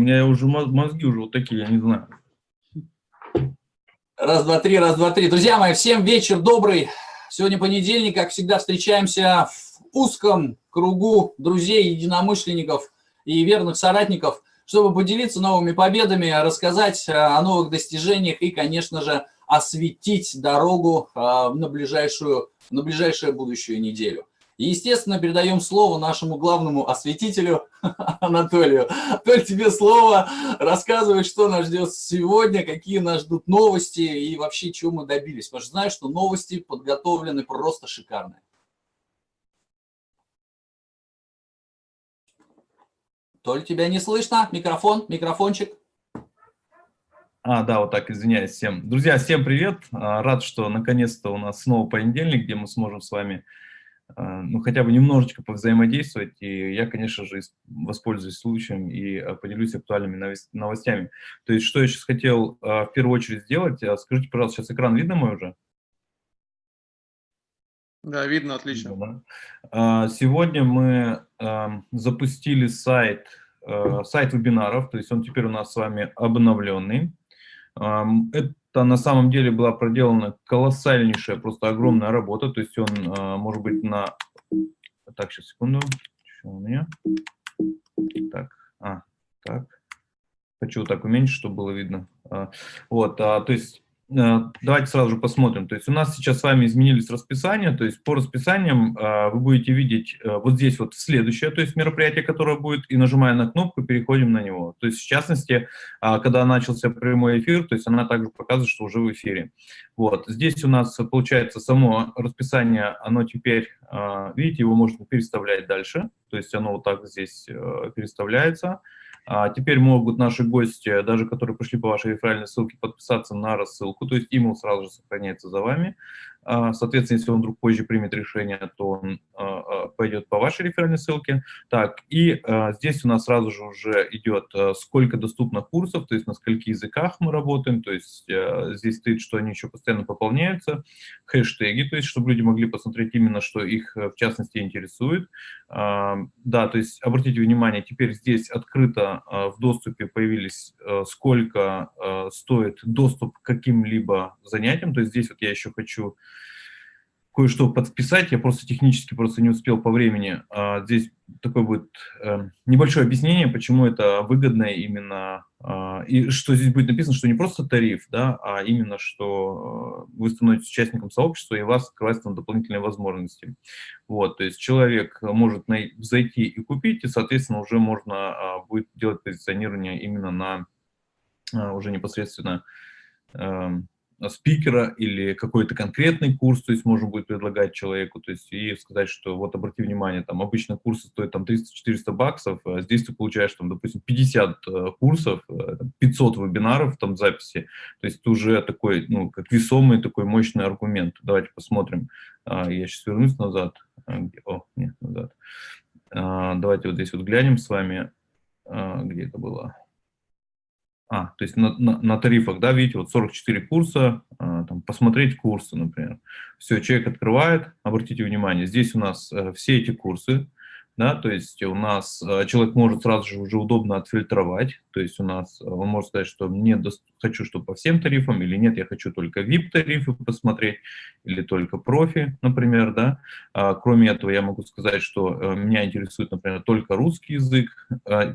У меня уже мозги уже вот такие, я не знаю. Раз, два, три, раз, два, три. Друзья мои, всем вечер добрый. Сегодня понедельник, как всегда, встречаемся в узком кругу друзей, единомышленников и верных соратников, чтобы поделиться новыми победами, рассказать о новых достижениях и, конечно же, осветить дорогу а, на ближайшую, на ближайшую будущую неделю. И, естественно, передаем слово нашему главному осветителю Анатолию. Толь, тебе слово. Рассказывай, что нас ждет сегодня, какие нас ждут новости и вообще, чего мы добились. Потому что знаешь, что новости подготовлены просто шикарные. Толь, тебя не слышно? Микрофон, микрофончик. А, да, вот так, извиняюсь всем. Друзья, всем привет. А, рад, что наконец-то у нас снова понедельник, где мы сможем с вами ну, хотя бы немножечко повзаимодействовать, и я, конечно же, воспользуюсь случаем и а, поделюсь актуальными новостями. То есть, что я сейчас хотел а, в первую очередь сделать, скажите, пожалуйста, сейчас экран видно мой уже? Да, видно, отлично. Сегодня мы запустили сайт, сайт вебинаров, то есть он теперь у нас с вами обновленный. Это это на самом деле была проделана колоссальнейшая, просто огромная работа. То есть он а, может быть на... Так, сейчас, секунду. Что у меня? Так, а, так. Хочу так уменьшить, чтобы было видно. А, вот, а, то есть давайте сразу же посмотрим. То есть у нас сейчас с вами изменились расписания, то есть по расписаниям э, вы будете видеть э, вот здесь вот следующее, то есть мероприятие, которое будет, и нажимая на кнопку, переходим на него. То есть в частности, когда начался прямой эфир, то есть она также показывает, что уже в эфире. Вот, здесь у нас получается само расписание, оно теперь, видите, его можно переставлять дальше, то есть оно вот так здесь переставляется. А теперь могут наши гости, даже которые пришли по вашей реферальной ссылке, подписаться на рассылку, то есть имейл сразу же сохраняется за вами. А, соответственно, если он вдруг позже примет решение, то он а, пойдет по вашей реферальной ссылке. Так, и здесь у нас сразу же уже идет, сколько доступно курсов, то есть на скольких языках мы работаем, то есть здесь стоит, что они еще постоянно пополняются, хэштеги, то есть чтобы люди могли посмотреть именно, что их в частности интересует. Да, то есть обратите внимание, теперь здесь открыто в доступе появились, сколько стоит доступ к каким-либо занятиям, то есть здесь вот я еще хочу кое-что подписать, я просто технически просто не успел по времени. А, здесь такое будет э, небольшое объяснение, почему это выгодно именно, э, и что здесь будет написано, что не просто тариф, да, а именно, что э, вы становитесь участником сообщества, и у вас открываются там дополнительные возможности. Вот, то есть человек может зайти и купить, и, соответственно, уже можно э, будет делать позиционирование именно на уже непосредственно э, спикера или какой-то конкретный курс, то есть можно будет предлагать человеку, то есть и сказать, что вот обрати внимание, там обычно курсы стоят там 300-400 баксов, а здесь ты получаешь там, допустим, 50 э, курсов, 500 э, вебинаров там записи, то есть это уже такой, ну, как весомый такой мощный аргумент. Давайте посмотрим. А, я сейчас вернусь назад. А, о, нет, назад. Давайте вот здесь вот глянем с вами, где это было. А, то есть на, на, на тарифах, да, видите, вот 44 курса, а, там, посмотреть курсы, например. Все, человек открывает, обратите внимание, здесь у нас э, все эти курсы, да, то есть у нас э, человек может сразу же уже удобно отфильтровать, то есть у нас, э, он может сказать, что мне хочу, чтобы по всем тарифам, или нет, я хочу только VIP-тарифы посмотреть, или только профи, например, да. А, кроме этого, я могу сказать, что э, меня интересует, например, только русский язык,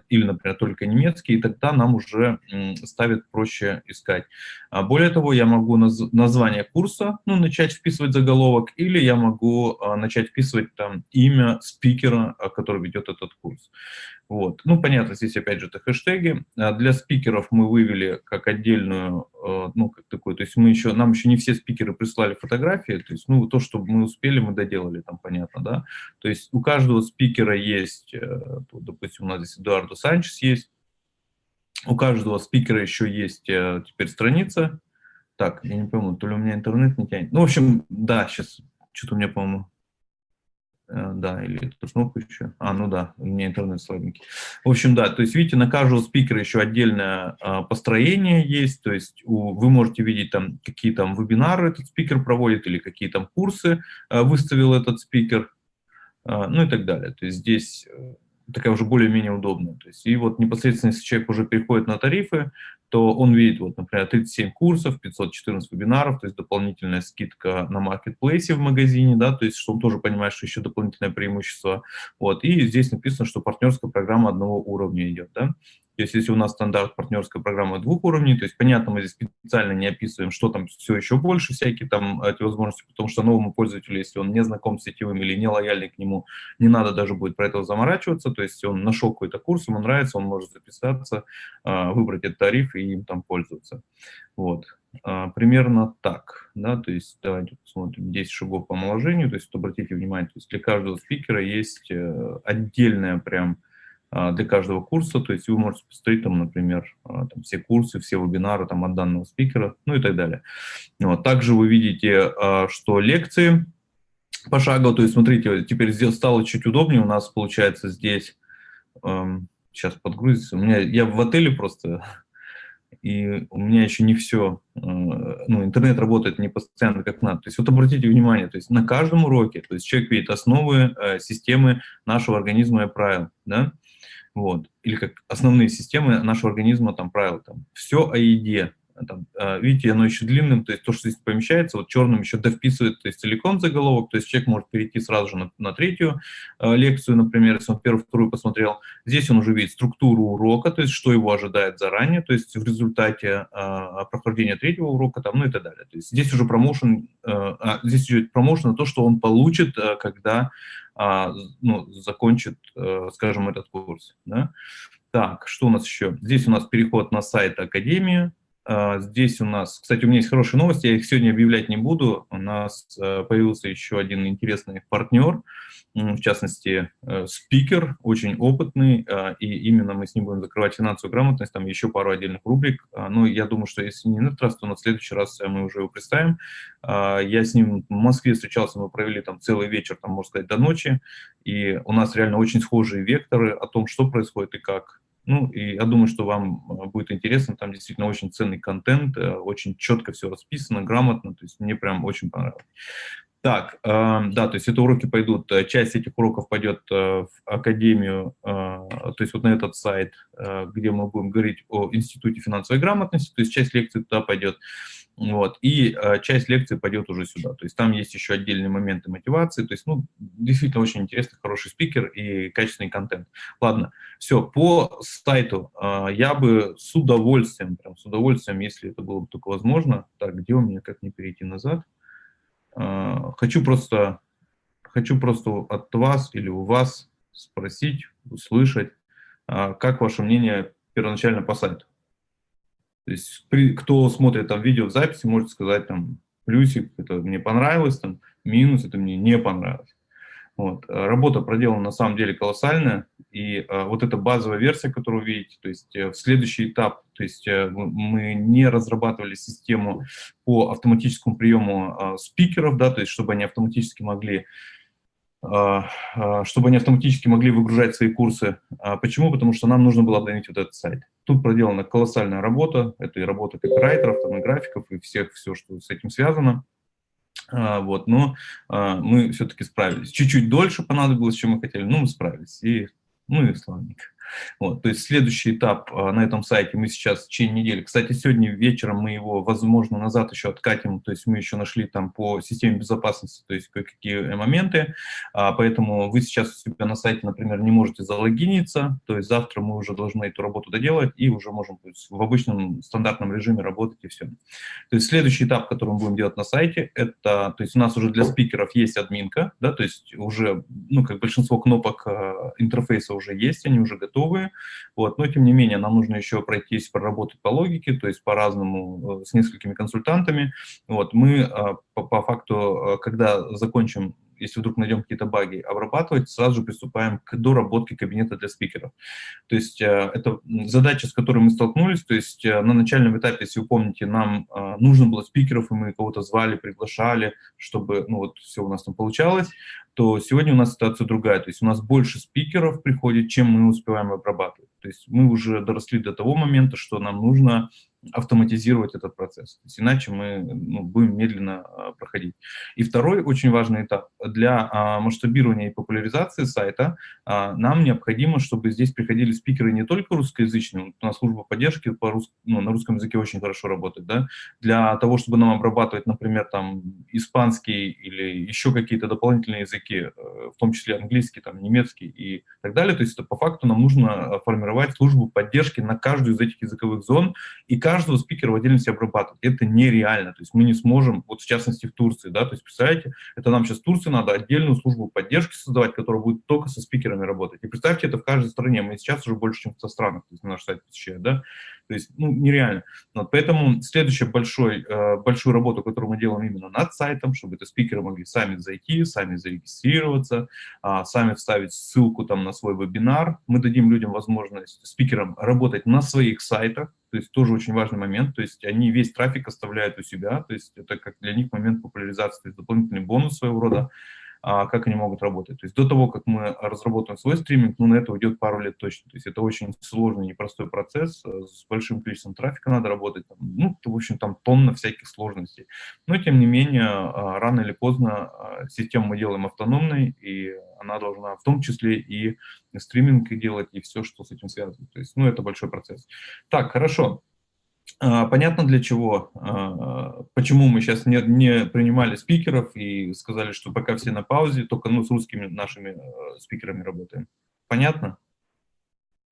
или, например, только немецкий, и тогда нам уже ставит проще искать. А более того, я могу наз название курса, ну, начать вписывать заголовок, или я могу начать вписывать там имя спикера, который ведет этот курс. Вот. Ну, понятно, здесь опять же это хэштеги. А для спикеров мы вывели как отдельную, э, ну, как такую, то есть мы еще, нам еще не все спикеры прислали фотографии, то есть, ну, то, что мы успели, мы доделали, там, понятно, да. То есть у каждого спикера есть, э, допустим, у нас здесь Эдуардо Санчес есть, у каждого спикера еще есть э, теперь страница. Так, я не пойму, то ли у меня интернет не тянет. Ну, в общем, да, сейчас что-то у меня, по-моему, да, или эту кнопку еще. А, ну да, у меня интернет слабенький. В общем, да, то есть, видите, на каждого спикера еще отдельное а, построение есть, то есть у, вы можете видеть там, какие там вебинары этот спикер проводит, или какие там курсы а, выставил этот спикер, а, ну и так далее. То есть здесь, такая уже более-менее удобная. То есть, и вот непосредственно, если человек уже переходит на тарифы, то он видит, вот, например, 37 курсов, 514 вебинаров, то есть дополнительная скидка на маркетплейсе в магазине, да, то есть, что он тоже понимает, что еще дополнительное преимущество. Вот, и здесь написано, что партнерская программа одного уровня идет, да. То есть если у нас стандарт партнерской программы двух уровней, то есть, понятно, мы здесь специально не описываем, что там все еще больше, всякие там эти возможности, потому что новому пользователю, если он не знаком с сетевым или не лояльный к нему, не надо даже будет про это заморачиваться, то есть он нашел какой-то курс, ему нравится, он может записаться, а, выбрать этот тариф и им там пользоваться. Вот. А, примерно так, да, то есть давайте посмотрим 10 шагов по омоложению, то есть обратите внимание, то есть для каждого спикера есть э, отдельная прям для каждого курса, то есть вы можете посмотреть там, например, а, там, все курсы, все вебинары там, от данного спикера, ну и так далее. Вот. Также вы видите, а, что лекции пошагово, то есть смотрите, теперь здесь стало чуть удобнее, у нас получается здесь, сейчас подгрузится, у меня, я в отеле просто, и у меня еще не все, ну, интернет работает не постоянно как надо. То есть вот обратите внимание, то есть на каждом уроке, то есть человек видит основы э, системы нашего организма и правил, да, вот, или как основные системы нашего организма, там, правила, там, все о еде, там, а, видите, оно еще длинным, то есть то, что здесь помещается, вот черным еще довписывает, то есть целиком заголовок, то есть человек может перейти сразу же на, на третью э, лекцию, например, если он первую, вторую посмотрел. Здесь он уже видит структуру урока, то есть что его ожидает заранее, то есть в результате э, прохождения третьего урока, там, ну и так далее. То есть здесь уже промоушен, э, а, здесь идет промоушен, то, что он получит, э, когда э, ну, закончит, э, скажем, этот курс. Да? Так, что у нас еще? Здесь у нас переход на сайт Академии, а, здесь у нас, кстати, у меня есть хорошие новости, я их сегодня объявлять не буду. У нас э, появился еще один интересный партнер, в частности, э, спикер, очень опытный, а, и именно мы с ним будем закрывать финансовую грамотность, там еще пару отдельных рубрик. А, ну, я думаю, что если не на этот раз, то на следующий раз мы уже его представим. Я с ним в Москве встречался, мы провели там целый вечер, там, можно сказать, до ночи, и у нас реально очень схожие векторы о том, что происходит и как. Ну, и я думаю, что вам э, будет интересно, там действительно очень ценный контент, э, очень четко все расписано, грамотно, то есть мне прям очень понравилось. Так, э, да, то есть это уроки пойдут, часть этих уроков пойдет в Академию, то есть вот на этот сайт, где мы будем говорить о Институте финансовой грамотности, то есть часть лекций туда пойдет. Вот, и э, часть лекции пойдет уже сюда. То есть там есть еще отдельные моменты мотивации. То есть, ну, действительно очень интересный, хороший спикер и качественный контент. Ладно, все, по сайту э, я бы с удовольствием, прям с удовольствием, если это было бы только возможно. Так, где у меня, как не перейти назад? Э, хочу просто, хочу просто от вас или у вас спросить, услышать, э, как ваше мнение первоначально по сайту. То есть, при, кто смотрит там видео в записи, может сказать там плюсик, это мне понравилось, там минус, это мне не понравилось. Вот. Э, работа проделана на самом деле колоссальная, и а, вот эта базовая версия, которую вы видите, то есть э, в следующий этап, то есть э, мы не разрабатывали систему по автоматическому приему а, спикеров, да, то есть чтобы они автоматически могли а, а, чтобы они автоматически могли выгружать свои курсы. А почему? Потому что нам нужно было обновить вот этот сайт. Тут проделана колоссальная работа, это и работа копирайтеров, там, и графиков, и всех, все, что с этим связано. Вот, но мы все-таки справились. Чуть-чуть дольше понадобилось, чем мы хотели, но мы справились, и, ну и славненько. Вот, то есть следующий этап а, на этом сайте мы сейчас в течение недели, кстати, сегодня вечером мы его, возможно, назад еще откатим, то есть мы еще нашли там по системе безопасности, то есть кое-какие моменты, а, поэтому вы сейчас у себя на сайте, например, не можете залогиниться, то есть завтра мы уже должны эту работу доделать и уже можем есть, в обычном стандартном режиме работать и все. То есть следующий этап, который мы будем делать на сайте, это, то есть у нас уже для спикеров есть админка, да, то есть уже, ну, как большинство кнопок а, интерфейса уже есть, они уже готовы готовые, вот, но тем не менее нам нужно еще пройтись, проработать по логике, то есть по-разному э, с несколькими консультантами. Вот, мы э, по, по факту, э, когда закончим если вдруг найдем какие-то баги, обрабатывать, сразу же приступаем к доработке кабинета для спикеров. То есть э, это задача, с которой мы столкнулись, то есть э, на начальном этапе, если вы помните, нам э, нужно было спикеров, и мы кого-то звали, приглашали, чтобы ну, вот все у нас там получалось, то сегодня у нас ситуация другая, то есть у нас больше спикеров приходит, чем мы успеваем обрабатывать. То есть мы уже доросли до того момента, что нам нужно автоматизировать этот процесс. То есть иначе мы ну, будем медленно а, проходить. И второй очень важный этап. Для а, масштабирования и популяризации сайта а, нам необходимо, чтобы здесь приходили спикеры не только русскоязычные, у нас служба поддержки по рус, ну, на русском языке очень хорошо работает, да, для того, чтобы нам обрабатывать, например, там испанский или еще какие-то дополнительные языки, э, в том числе английский, там, немецкий и так далее. То есть это по факту нам нужно формировать службу поддержки на каждую из этих языковых зон, и каждого спикера в отдельности обрабатывать. Это нереально, то есть мы не сможем, вот в частности в Турции, да, то есть представляете, это нам сейчас в Турции надо отдельную службу поддержки создавать, которая будет только со спикерами работать. И представьте, это в каждой стране, мы сейчас уже больше, чем в 100 странах, то есть на наш сайт посещают, да, то есть, ну, нереально. Вот, поэтому следующая большой, э, большую работу, которую мы делаем именно над сайтом, чтобы это спикеры могли сами зайти, сами зарегистрироваться, э, сами вставить ссылку там на свой вебинар. Мы дадим людям возможность, спикерам, работать на своих сайтах, то есть тоже очень важный момент, то есть они весь трафик оставляют у себя, то есть это как для них момент популяризации, то есть дополнительный бонус своего рода, как они могут работать. То есть до того, как мы разработаем свой стриминг, ну, на это уйдет пару лет точно. То есть это очень сложный, непростой процесс, э, с большим количеством трафика надо работать, там, ну, в общем, там тонна всяких сложностей. Но, тем не менее, а, рано или поздно а, систему мы делаем автономной, и она должна в том числе и стриминг делать, и все, что с этим связано. То есть, ну, это большой процесс. Так, хорошо. А, понятно для чего, а, почему мы сейчас не, не принимали спикеров и сказали, что пока все на паузе, только ну, с русскими нашими э, спикерами работаем. Понятно?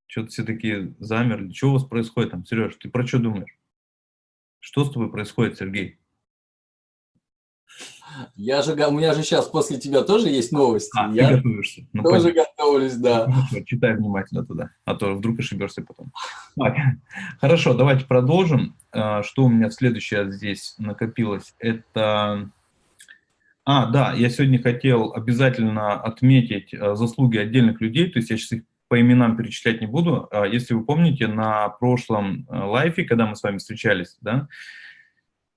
Что-то все такие замерли. Что у вас происходит там? Сереж, ты про что думаешь? Что с тобой происходит, Сергей? Я же, у меня же сейчас после тебя тоже есть новости. А, я ты готовишься. Ну, тоже понятно. готовлюсь, да. Ну, читай внимательно туда, а то вдруг ошибешься потом. Так, хорошо, давайте продолжим. А, что у меня следующее здесь накопилось? Это... А, да, я сегодня хотел обязательно отметить а, заслуги отдельных людей, то есть я сейчас их по именам перечислять не буду. А, если вы помните, на прошлом лайфе, когда мы с вами встречались, да,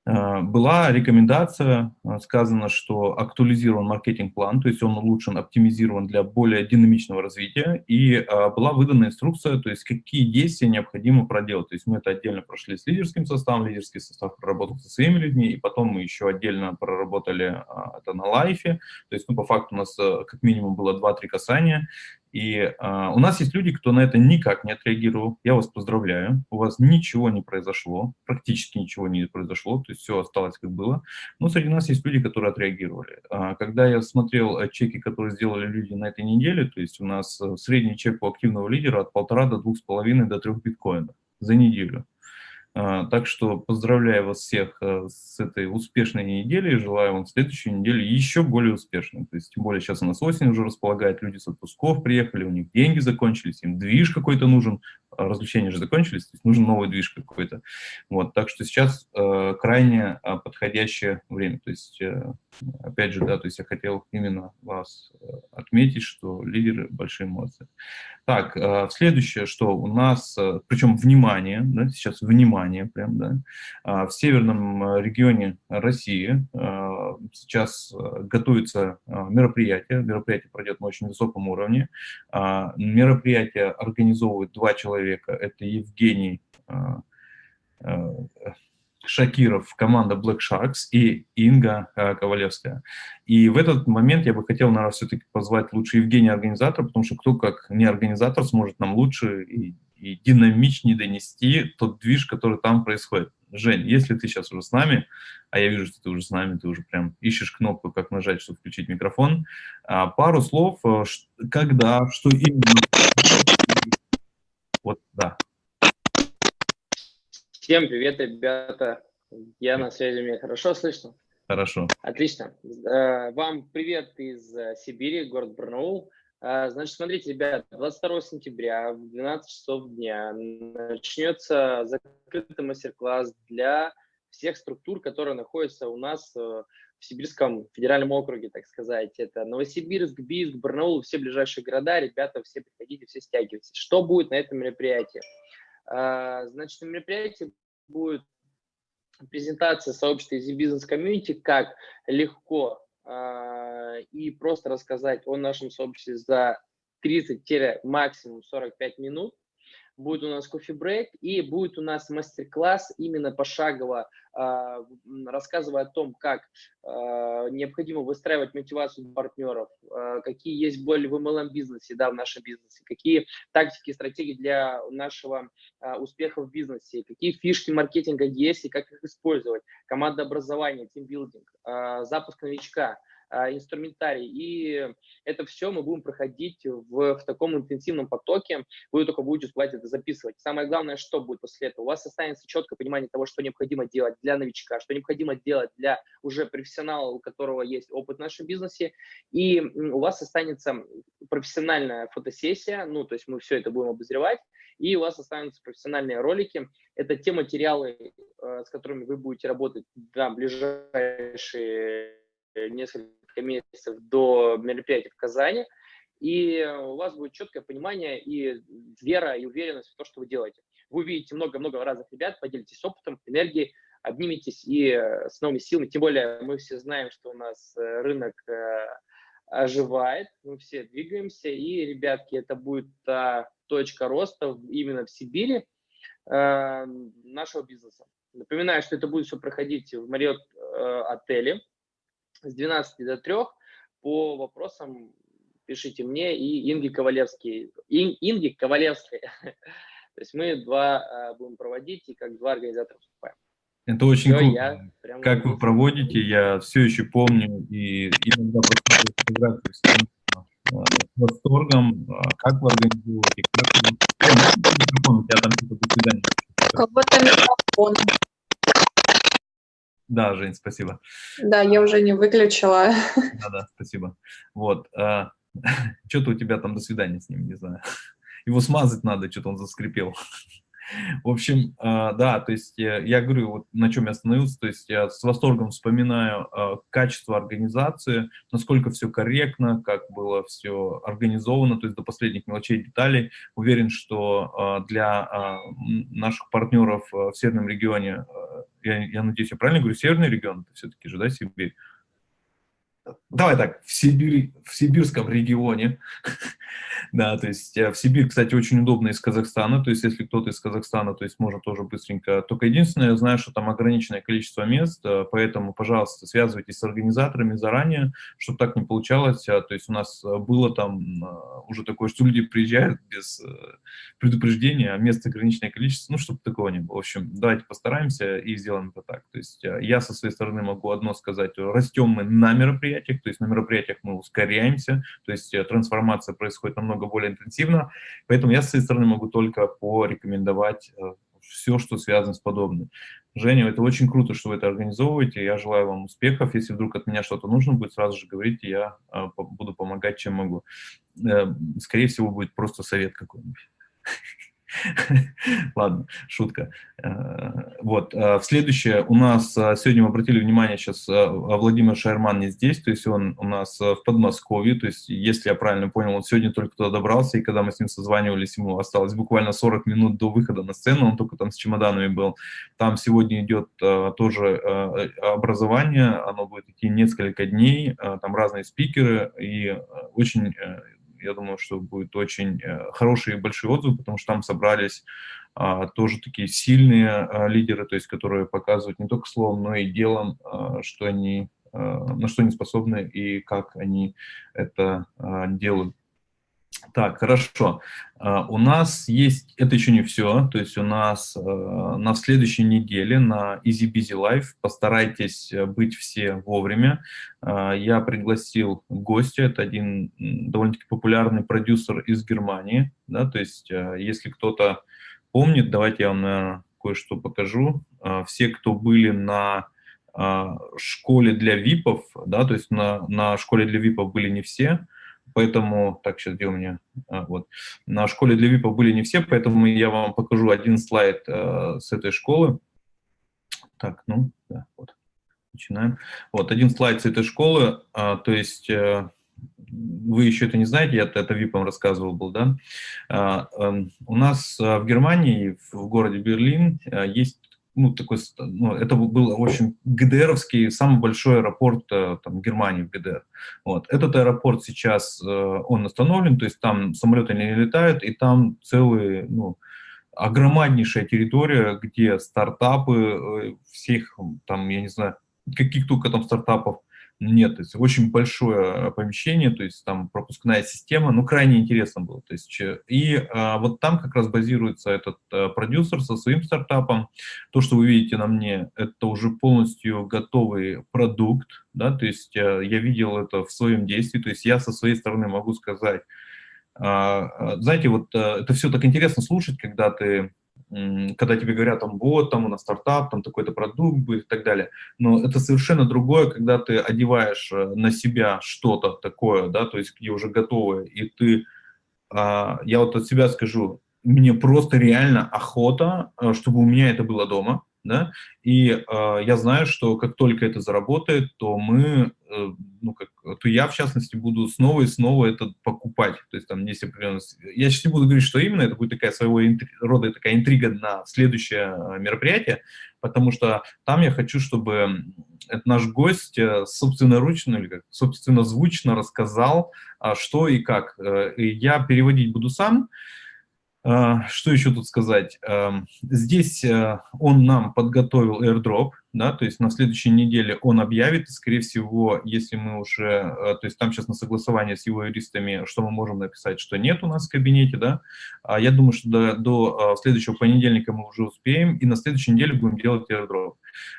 была рекомендация, э, сказано, что актуализирован маркетинг-план, то есть он улучшен, оптимизирован для более динамичного развития, и э, была выдана инструкция, то есть какие действия необходимо проделать. То есть мы это отдельно прошли с лидерским составом, лидерский состав проработал со своими людьми, и потом мы еще отдельно проработали это на лайфе, то есть ну, по факту у нас как минимум было 2-3 касания, и э, у нас есть люди, кто на это никак не отреагировал. Я вас поздравляю. У вас ничего не произошло, практически ничего не произошло, то есть все осталось как было. Но среди нас есть люди, которые отреагировали. А, когда я смотрел э, чеки, которые сделали люди на этой неделе, то есть у нас э, средний чек у активного лидера от полтора до двух с половиной до трех биткоинов за неделю. А, так что поздравляю вас всех э, с этой успешной неделей, желаю вам следующей недели еще более успешной. То есть, тем более сейчас у нас осень уже располагает, люди с отпусков приехали, у них деньги закончились, им движ какой-то нужен, а развлечения же закончились, то есть нужен новый движ какой-то. Вот, так что сейчас э, крайне э, подходящее время. То есть, э, опять же, да, то есть я хотел именно вас э, отметить, что лидеры большие молодцы. Так, э, следующее, что у нас, э, причем внимание, да, сейчас внимание прям, да, э, в северном э, регионе России э, сейчас э, готовится мероприятие, мероприятие пройдет на очень высоком уровне, э, мероприятие организовывают два человека. Это Евгений Шакиров, команда Black Sharks и Инга Ковалевская. И в этот момент я бы хотел, наверное, все-таки позвать лучше Евгения организатора, потому что кто как не организатор сможет нам лучше и, и динамичнее донести тот движ, который там происходит. Жень, если ты сейчас уже с нами, а я вижу, что ты уже с нами, ты уже прям ищешь кнопку, как нажать, чтобы включить микрофон, а, пару слов, когда, что именно вот, да. Всем привет, ребята. Я на связи, меня хорошо слышно? Хорошо. Отлично. Э, вам привет из э, Сибири, город Барнаул. Э, значит, смотрите, ребят, 22 сентября в 12 часов дня начнется закрытый мастер-класс для всех структур, которые находятся у нас в Сибирском федеральном округе, так сказать. Это Новосибирск, Бийск, Барнаул, все ближайшие города. Ребята, все приходите, все стягивайтесь. Что будет на этом мероприятии? А, значит, на мероприятии будет презентация сообщества Easy Business Community, как легко а, и просто рассказать о нашем сообществе за 30 максимум 45 минут. Будет у нас кофе-брейк и будет у нас мастер-класс именно пошагово, э, рассказывая о том, как э, необходимо выстраивать мотивацию партнеров, э, какие есть боли в MLM-бизнесе, да, в нашем бизнесе, какие тактики, стратегии для нашего успеха в бизнесе, какие фишки маркетинга есть и как их использовать, команда образования, тимбилдинг, э, запуск новичка – а, инструментарий. И это все мы будем проходить в, в таком интенсивном потоке. Вы только будете успевать это записывать. Самое главное, что будет после этого? У вас останется четкое понимание того, что необходимо делать для новичка, что необходимо делать для уже профессионала, у которого есть опыт в нашем бизнесе. И у вас останется профессиональная фотосессия, ну, то есть мы все это будем обозревать, и у вас останутся профессиональные ролики. Это те материалы, э, с которыми вы будете работать на ближайшие несколько месяцев до мероприятия в Казани, и у вас будет четкое понимание и вера, и уверенность в то, что вы делаете. Вы увидите много-много разных ребят, поделитесь опытом, энергией, обниметесь и э, с новыми силами. Тем более мы все знаем, что у нас э, рынок э, оживает, мы все двигаемся, и, ребятки, это будет та точка роста именно в Сибири нашего бизнеса. Напоминаю, что это будет все проходить в Marriott отеле, с 12 до 3 по вопросам пишите мне и Инги Ковалевский. Ин, Инги Ковалевской. То есть мы два а, будем проводить и как два организатора выступаем. Это очень все, круто. Прямо как вы проводите, я все еще помню и иногда просто фотографии с а, восторгом, а, как вы организуете, как вы... Там что-то Кого-то микрофон. Да, Жень, спасибо. Да, я уже не выключила. Да, да, спасибо. Вот. А, что-то у тебя там до свидания с ним, не знаю. Его смазать надо, что-то он заскрипел. В общем, а, да, то есть э, я говорю, вот на чем я остановился, то есть я с восторгом вспоминаю а, качество организации, насколько все корректно, как было все организовано, то есть до последних мелочей деталей. Уверен, что для наших партнеров в северном регионе, я, я надеюсь, я правильно говорю, северный регион, все-таки же, да, Сибирь, давай так, в, Сибири, в сибирском регионе, да, то есть э, в Сибирь, кстати, очень удобно из Казахстана, то есть если кто-то из Казахстана, то есть можно тоже быстренько, только единственное, я знаю, что там ограниченное количество мест, э, поэтому, пожалуйста, связывайтесь с организаторами заранее, чтобы так не получалось, а, то есть у нас э, было там уже такое, что люди приезжают без предупреждения, а мест ограниченное количество, ну, чтобы такого не было. В общем, давайте постараемся и сделаем это так. То есть я со своей стороны могу одно сказать, растем мы на мероприятии, мероприятиях, то есть на мероприятиях мы ускоряемся, то есть э, трансформация происходит намного более интенсивно, поэтому я с своей стороны могу только порекомендовать э, все, что связано с подобным. Женя, это очень круто, что вы это организовываете, я желаю вам успехов, если вдруг от меня что-то нужно будет, сразу же говорите, я э, буду помогать, чем могу. Скорее всего, будет просто совет какой-нибудь. Ладно, шутка. Э, вот, э, в следующее у нас, э, сегодня мы обратили внимание, сейчас Владимир Шайрман не здесь, то есть он у нас в Подмосковье, то есть, если я правильно понял, он сегодня только туда добрался, и когда мы с ним созванивались, ему осталось буквально 40 минут до выхода на сцену, он только там с чемоданами был. Там сегодня идет тоже образование, оно будет идти несколько дней, там разные спикеры, и очень я думаю, что будет очень э, хороший и большой отзыв, потому что там собрались а, тоже такие сильные а, лидеры, то есть которые показывают не только словом, но и делом, а, что они, на что они способны и как они это делают. Так, хорошо. Uh, у нас есть, это еще не все, то есть у нас uh, на следующей неделе на Easy Busy Life постарайтесь э, быть все вовремя. Uh, я пригласил гостя, это один довольно-таки популярный продюсер из Германии, да, то есть если кто-то помнит, давайте я вам, наверное, кое-что покажу. Все, кто были на школе для ВИПов, да, то есть на, на школе для ВИПов были не все, поэтому, так, сейчас где у меня, а, вот, на школе для ВИПа были не все, поэтому я вам покажу один слайд э, с этой школы. Так, ну, да, вот, начинаем. Вот, один слайд с этой школы, э, то есть... Э, вы еще это не знаете, я это ВИПом рассказывал был, да? А, эм, у нас в Германии, в городе Берлин, есть ну, такой, ну, это был, в общем, ГДРовский, самый большой аэропорт э, там, Германии, в ГДР. Вот. Этот аэропорт сейчас, э, он остановлен, то есть там самолеты не летают, и там целые, ну, огромнейшая территория, где стартапы всех, там, я не знаю, каких только там стартапов нет, то есть очень большое помещение, то есть там пропускная система, ну, крайне интересно было. То есть, и а, вот там как раз базируется этот а, продюсер со своим стартапом. То, что вы видите на мне, это уже полностью готовый продукт, да, то есть а, я видел это в своем действии, то есть я со своей стороны могу сказать, а, знаете, вот а, это все так интересно слушать, когда ты когда тебе говорят, там, вот, там у нас стартап, там такой-то продукт будет и так далее. Но это совершенно другое, когда ты одеваешь э, на себя что-то такое, да, то есть где уже готовое, и ты, а, я вот от себя скажу, мне просто реально охота, э, чтобы у меня это было дома, да, и э, я знаю, что как только это заработает, то мы, э, ну, как, то я, в частности, буду снова и снова это покупать, то есть там есть определенная... Я сейчас не буду говорить, что именно, это будет такая своего интри... рода такая интрига на следующее э, мероприятие, потому что там я хочу, чтобы наш гость э, собственноручно или как собственно звучно рассказал, а, что и как. И я переводить буду сам, а, что еще тут сказать? Здесь э, он нам подготовил airdrop, да, то есть на следующей неделе он объявит, скорее всего, если мы уже, э, то есть там сейчас на согласование с его юристами, что мы можем написать, что нет у нас в кабинете, да, а я думаю, что до, до э, следующего понедельника мы уже успеем, и на следующей неделе будем делать airdrop.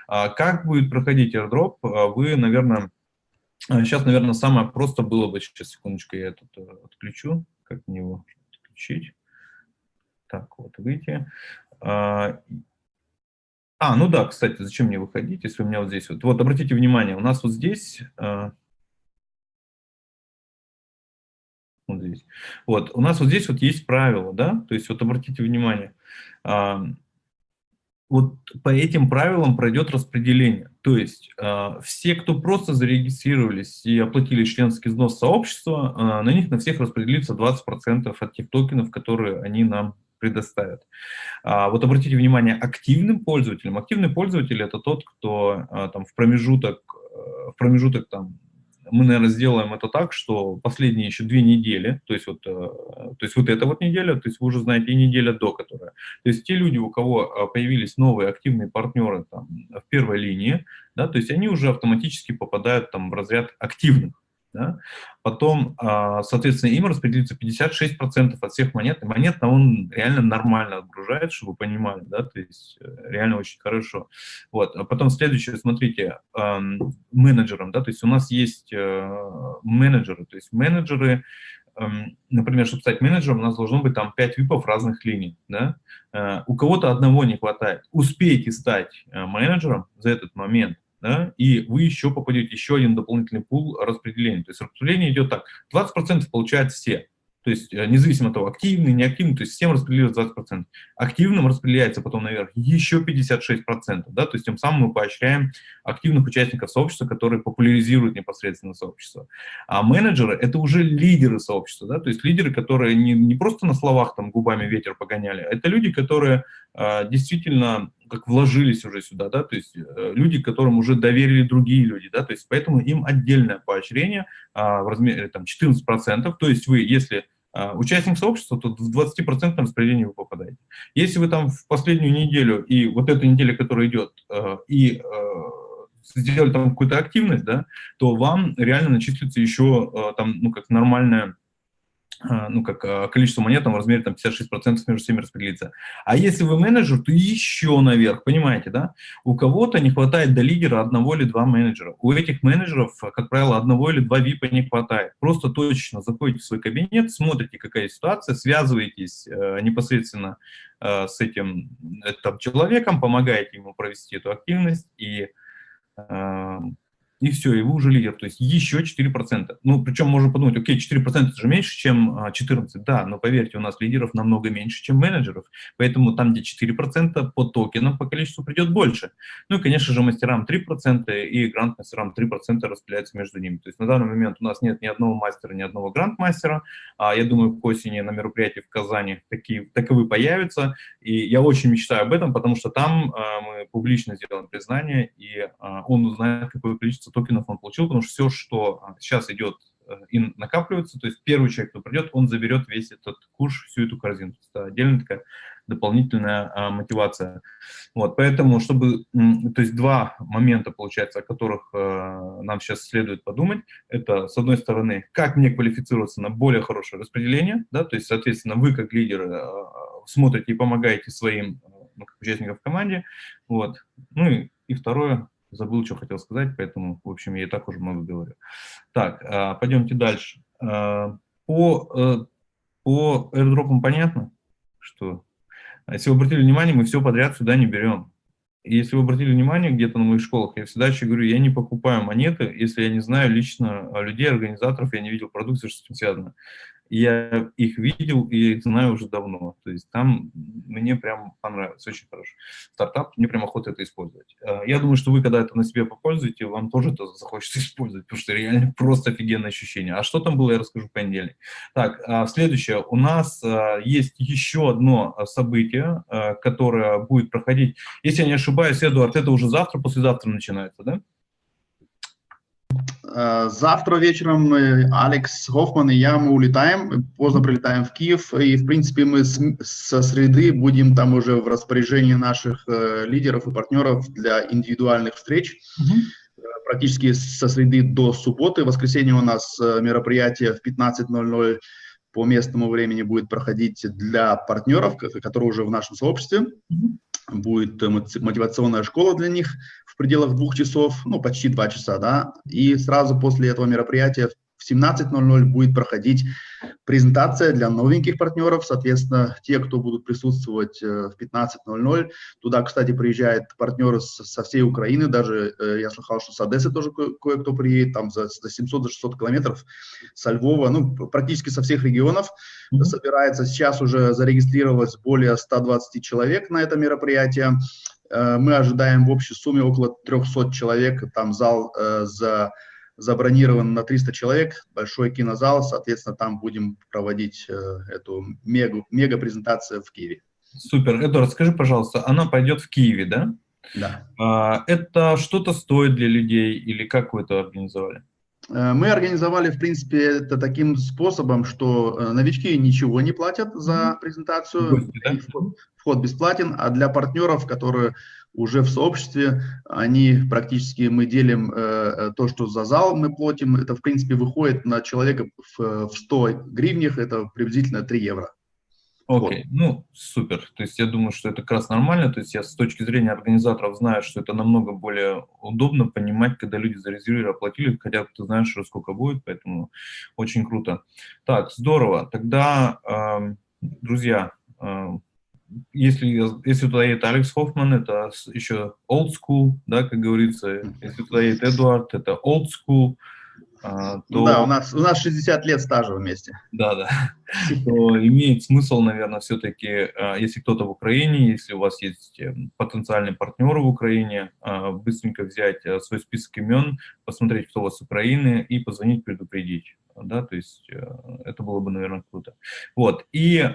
А как будет проходить airdrop, вы, наверное, сейчас, наверное, самое просто было бы, сейчас, секундочку, я этот отключу, как мне его отключить. Так, вот, выйти. А, а, ну да, кстати, зачем мне выходить, если у меня вот здесь вот. Вот, обратите внимание, у нас вот здесь... А, вот здесь. Вот, у нас вот здесь вот есть правила, да, то есть вот обратите внимание, а, вот по этим правилам пройдет распределение. То есть э, все, кто просто зарегистрировались и оплатили членский взнос сообщества, э, на них на всех распределится 20% от тех токенов, которые они нам предоставят. А, вот обратите внимание, активным пользователям, активный пользователь это тот, кто а, там в промежуток, э, в промежуток там, мы, наверное, сделаем это так, что последние еще две недели, то есть вот, э, то есть вот эта вот неделя, то есть вы уже знаете, и неделя до которой. То есть те люди, у кого а, появились новые активные партнеры там, в первой линии, да, то есть они уже автоматически попадают там в разряд активных. Да? Потом, а, соответственно, им распределится 56% от всех монет. И монет он реально нормально отгружает, чтобы вы понимали, да, то есть э, реально очень хорошо. Вот. А потом следующее, смотрите, менеджером, да, то есть у нас есть э, менеджеры, то есть менеджеры, например, чтобы стать менеджером, у нас должно быть там 5 випов разных линий, да? Э, у кого-то одного не хватает. Успейте стать менеджером за этот момент, да, и вы еще попадете еще один дополнительный пул распределения. То есть распределение идет так, 20% получают все, то есть э, независимо от того, активный, неактивный, то есть всем распределяется 20%. Активным распределяется потом наверх еще 56%, да, то есть тем самым мы поощряем активных участников сообщества, которые популяризируют непосредственно сообщество. А менеджеры – это уже лидеры сообщества, да, то есть лидеры, которые не, не просто на словах там губами ветер погоняли, а это люди, которые действительно как вложились уже сюда, да, то есть э, люди, которым уже доверили другие люди, да, то есть поэтому им отдельное поощрение а, в размере там 14%, то есть вы, если а, участник сообщества, то в 20% распределении вы попадаете. Если вы там в последнюю неделю и вот эту неделю, которая идет, э, и э, сделали там какую-то активность, да, то вам реально начислится еще там, ну, как нормальная а, ну, как а, количество монет там, в размере там, 56% между всеми распределится. А если вы менеджер, то еще наверх, понимаете, да? У кого-то не хватает до лидера одного или два менеджера. У этих менеджеров, как правило, одного или два випа не хватает. Просто точно заходите в свой кабинет, смотрите, какая ситуация, связываетесь э, непосредственно э, с этим э, там, человеком, помогаете ему провести эту активность и э, и все, и вы уже лидер, то есть еще 4%. Ну, причем можно подумать, окей, 4% это же меньше, чем 14%, а, да, но поверьте, у нас лидеров намного меньше, чем менеджеров, поэтому там, где 4% по токенам, по количеству придет больше. Ну и, конечно же, мастерам 3% и грант-мастерам 3% распределяется между ними. То есть на данный момент у нас нет ни одного мастера, ни одного грант-мастера, а я думаю, к осени на мероприятии в Казани такие, таковы появятся, и я очень мечтаю об этом, потому что там а, мы публично сделаем признание, и а, он узнает, какое количество количество токенов он получил, потому что все, что а, сейчас идет э, и накапливается, то есть первый человек, кто придет, он заберет весь этот куш, всю эту корзину. Это отдельная такая дополнительная а, мотивация. Вот, поэтому, чтобы, то есть два момента, получается, о которых а, нам сейчас следует подумать, это, с одной стороны, как мне квалифицироваться на более хорошее распределение, да, то есть, соответственно, вы как лидеры а, смотрите и помогаете своим ну, участникам в команде, вот, ну и, и второе, забыл, что хотел сказать, поэтому, в общем, я и так уже много говорю. Так, а, пойдемте дальше. А, по, э, по airdropам понятно, что если вы обратили внимание, мы все подряд сюда не берем. Если вы обратили внимание где-то на моих школах, я всегда еще говорю, я не покупаю монеты, если я не знаю лично людей, организаторов, я не видел продукцию, что с этим связано я их видел и их знаю уже давно. То есть там мне прям понравилось, очень хорошо. Стартап, мне прям охота это использовать. Э, я думаю, что вы, когда это на себе попользуете, вам тоже это захочется использовать, потому что реально просто офигенное ощущение. А что там было, я расскажу в понедельник. Так, а следующее. У нас э, есть еще одно событие, э, которое будет проходить. Если я не ошибаюсь, Эдуард, это уже завтра, послезавтра начинается, да? Э, завтра вечером Алекс Хоффман и я, мы улетаем, поздно прилетаем в Киев, и, в принципе, мы с, со среды будем там уже в распоряжении наших э, лидеров и партнеров для индивидуальных встреч. Mm -hmm. Практически со среды до субботы. В воскресенье у нас мероприятие в 15.00 по местному времени будет проходить для партнеров, которые уже в нашем сообществе. Mm -hmm будет мотивационная школа для них в пределах двух часов, ну, почти два часа, да, и сразу после этого мероприятия в 17.00 будет проходить презентация для новеньких партнеров, соответственно, те, кто будут присутствовать э, в 15.00. Туда, кстати, приезжают партнеры со всей Украины, даже э, я слыхал, что с Одессы тоже кое-кто приедет, там за, за 700-600 километров, со Львова, ну, практически со всех регионов mm -hmm. собирается. Сейчас уже зарегистрировалось более 120 человек на это мероприятие. Э, мы ожидаем в общей сумме около 300 человек, там зал за забронирован на 300 человек, большой кинозал, соответственно, там будем проводить э, эту мега, мега презентацию в Киеве. Супер. Эдуард, скажи, пожалуйста, она пойдет в Киеве, да? Да. А, это что-то стоит для людей или как вы это организовали? Э, мы организовали, в принципе, это таким способом, что э, новички ничего не платят за презентацию, Гости, да? вход, вход бесплатен, а для партнеров, которые уже в сообществе, они практически, мы делим э, то, что за зал мы платим, это в принципе выходит на человека в, в 100 гривнях, это приблизительно 3 евро. Окей, okay. ну супер. То есть я думаю, что это как раз нормально. То есть я с точки зрения организаторов знаю, что это намного более удобно понимать, когда люди зарезервировали, оплатили, хотя ты знаешь, сколько будет, поэтому очень круто. Так, здорово. Тогда, э, друзья, э, если, если туда едет Алекс Хоффман, это еще old school, да, как говорится. Если туда едет Эдуард, это old school. А, то, да, у нас, у нас 60 лет стажа вместе. Да, да. То имеет смысл, наверное, все-таки, а, если кто-то в Украине, если у вас есть э, потенциальные партнеры в Украине, а, быстренько взять э, свой список имен, посмотреть, кто у вас с Украины, и позвонить, предупредить. Да, то есть э, это было бы, наверное, круто. Вот, и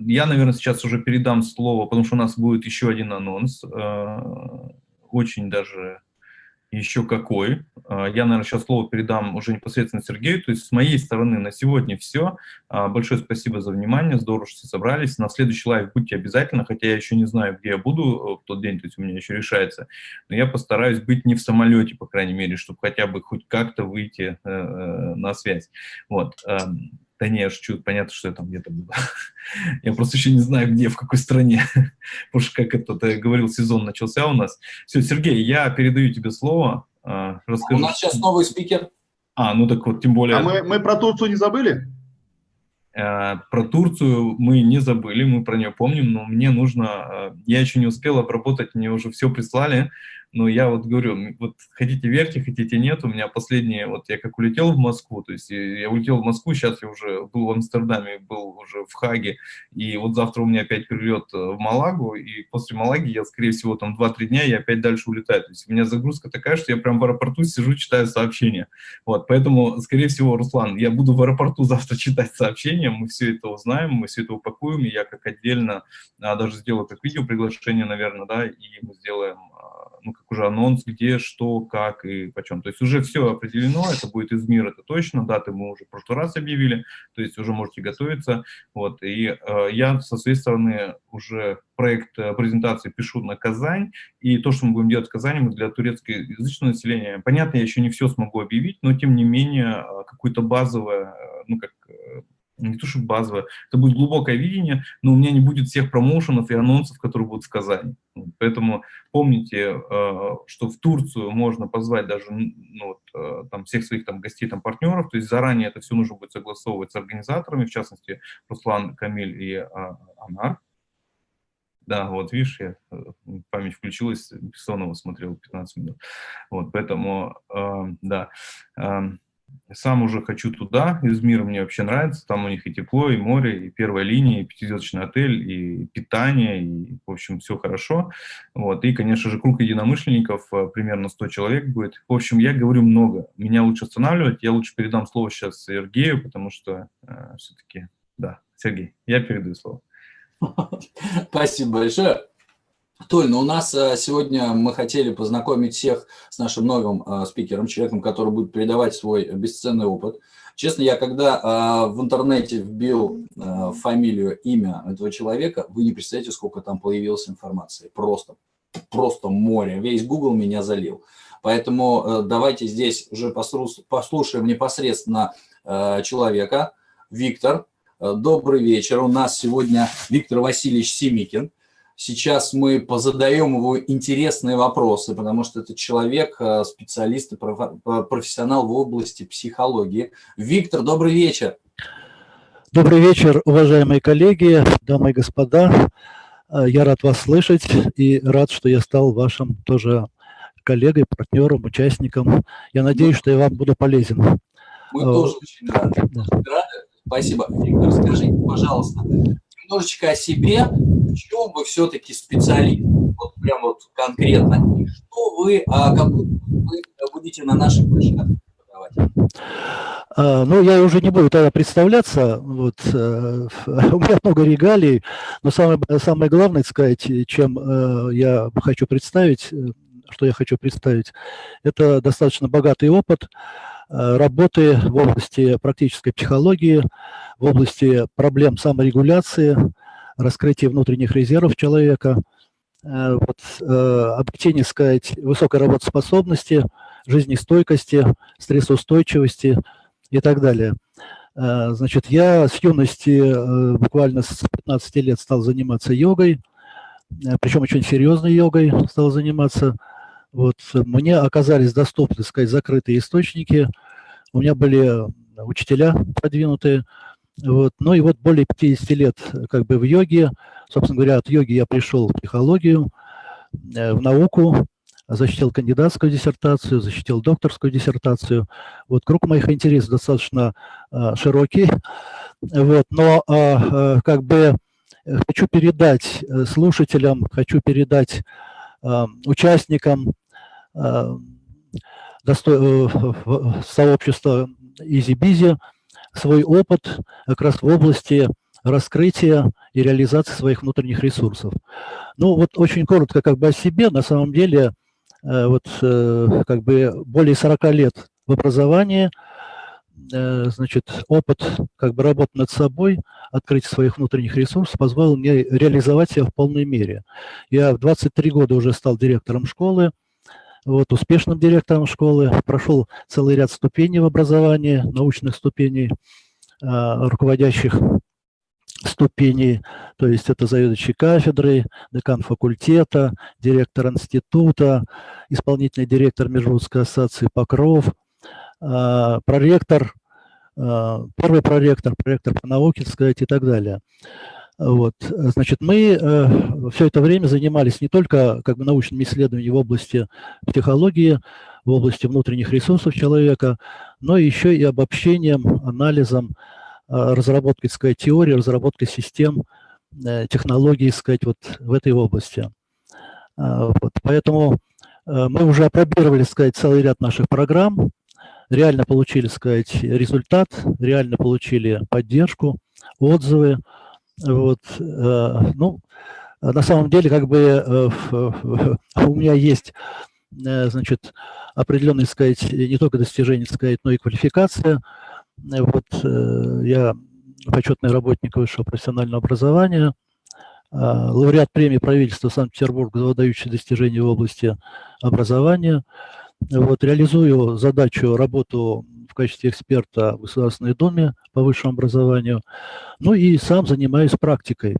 я, наверное, сейчас уже передам слово, потому что у нас будет еще один анонс, очень даже еще какой. Э, я, наверное, сейчас слово передам уже непосредственно Сергею. То есть с моей стороны на сегодня все. Э, большое спасибо за внимание, здорово, что все собрались. На следующий live будьте обязательно, хотя я еще не знаю, где я буду в тот день, то есть у меня еще решается. Но я постараюсь быть не в самолете, по крайней мере, чтобы хотя бы хоть как-то выйти на связь. Вот. Да не, я шучу, понятно, что я там где-то был. я просто еще не знаю, где, в какой стране. Потому что, как это ты говорил, сезон начался у нас. Все, Сергей, я передаю тебе слово. А, расскажи. У нас сейчас новый спикер. А, ну так вот, тем более... А мы, мы про Турцию не забыли? А, про Турцию мы не забыли, мы про нее помним, но мне нужно... А, я еще не успел обработать, мне уже все прислали. Но я вот говорю, вот хотите верьте, хотите нет, у меня последнее, вот я как улетел в Москву, то есть я улетел в Москву, сейчас я уже был в Амстердаме, был уже в Хаге, и вот завтра у меня опять перелет э, в Малагу, и после Малаги я, скорее всего, там 2-3 дня, я опять дальше улетаю. То есть у меня загрузка такая, что я прям в аэропорту сижу, читаю сообщения. Вот, поэтому, скорее всего, Руслан, я буду в аэропорту завтра читать сообщения, мы все это узнаем, мы все это упакуем, и я как отдельно а, даже сделаю как видео приглашение, наверное, да, и мы сделаем ну, как уже анонс, где, что, как и почем. То есть уже все определено, это будет из мира, это точно, даты мы уже в прошлый раз объявили, то есть уже можете готовиться. Вот, и э, я со своей стороны уже проект э, презентации пишу на Казань, и то, что мы будем делать в Казани, мы для турецкоязычного населения, понятно, я еще не все смогу объявить, но тем не менее э, какое-то базовое, э, ну как не то, что базовое, это будет глубокое видение, но у меня не будет всех промоушенов и анонсов, которые будут в Казани. Поэтому помните, что в Турцию можно позвать даже ну, вот, там, всех своих там, гостей, там, партнеров, то есть заранее это все нужно будет согласовывать с организаторами, в частности, Руслан, Камиль и Анар. Да, вот видишь, я, э, память включилась, Бессонова смотрел 15 минут. Вот, поэтому, э, да, э, сам уже хочу туда, Измир мне вообще нравится, там у них и тепло, и море, и первая линия, и пятизвездочный отель, и питание, и, в общем, все хорошо. Вот, и, конечно же, круг единомышленников, э, примерно 100 человек будет. В общем, я говорю много, меня лучше останавливать, я лучше передам слово сейчас Сергею, потому что э, все-таки, да, Сергей, я передаю слово. Спасибо большое. Толь, ну у нас э, сегодня мы хотели познакомить всех с нашим новым э, спикером, человеком, который будет передавать свой бесценный опыт. Честно, я когда э, в интернете вбил фамилию, имя этого человека, вы не представляете, сколько там появилось информации. Просто, просто море. Весь Google меня залил. Поэтому давайте здесь уже послушаем непосредственно человека. Виктор, Добрый вечер. У нас сегодня Виктор Васильевич Семикин. Сейчас мы позадаем его интересные вопросы, потому что это человек, э, специалист и профессионал в области психологии. Виктор, добрый вечер. Добрый вечер, уважаемые коллеги, дамы и господа. Э, я рад вас слышать и рад, что я стал вашим тоже коллегой, партнером, участником. Я надеюсь, что я вам буду полезен. Мы тоже очень рады. рады Спасибо. Виктор, скажите, пожалуйста, немножечко о себе, в чем вы все-таки специалист, вот прям вот конкретно, и что вы, а, как вы будете на нашей площадке подавать? А, ну, я уже не буду тогда представляться, вот, э, у меня много регалий, но самое, самое главное сказать, чем э, я хочу представить, э, что я хочу представить, это достаточно богатый опыт, работы в области практической психологии, в области проблем саморегуляции, раскрытия внутренних резервов человека, э, вот, э, обретение, сказать, высокой работоспособности, жизнестойкости, стрессоустойчивости и так далее. Значит, я с юности, буквально с 15 лет стал заниматься йогой, причем очень серьезной йогой стал заниматься. Вот, мне оказались доступны, сказать, закрытые источники. У меня были учителя продвинутые. Вот. Ну и вот более 50 лет как бы в йоге. Собственно говоря, от йоги я пришел в психологию, э, в науку, защитил кандидатскую диссертацию, защитил докторскую диссертацию. Вот круг моих интересов достаточно а, широкий. Вот. Но а, как бы хочу передать слушателям, хочу передать а, участникам Э, досто... Э, сообщества EasyBizy свой опыт как раз в области раскрытия и реализации своих внутренних ресурсов. Ну вот очень коротко как бы о себе, на самом деле э, вот как бы более 40 лет в образовании, значит, опыт как бы работы над собой, открытие своих внутренних ресурсов позволил мне реализовать себя в полной мере. Я в 23 года уже стал директором школы, вот, успешным директором школы, прошел целый ряд ступеней в образовании, научных ступеней, а, руководящих ступеней, то есть это заведующий кафедрой, декан факультета, директор института, исполнительный директор Межрусской ассоциации Покров, а, проректор, а, первый проректор, проректор по науке, сказать, и так далее. Вот. Значит, мы э, все это время занимались не только как бы, научными исследованиями в области психологии, в области внутренних ресурсов человека, но еще и обобщением, анализом, э, разработкой сказать, теории, разработкой систем, э, технологий сказать, вот в этой области. Э, вот. Поэтому э, мы уже опробировали сказать, целый ряд наших программ, реально получили сказать, результат, реально получили поддержку, отзывы, вот, э, ну, на самом деле, как бы у меня есть, значит, определенные, сказать, не только достижения, сказать, но и квалификация. Вот я почетный работник высшего профессионального образования, лауреат премии правительства Санкт-Петербурга за выдающие достижения в области образования. Вот, реализую задачу, работу в качестве эксперта в Государственной Думе по высшему образованию. Ну и сам занимаюсь практикой.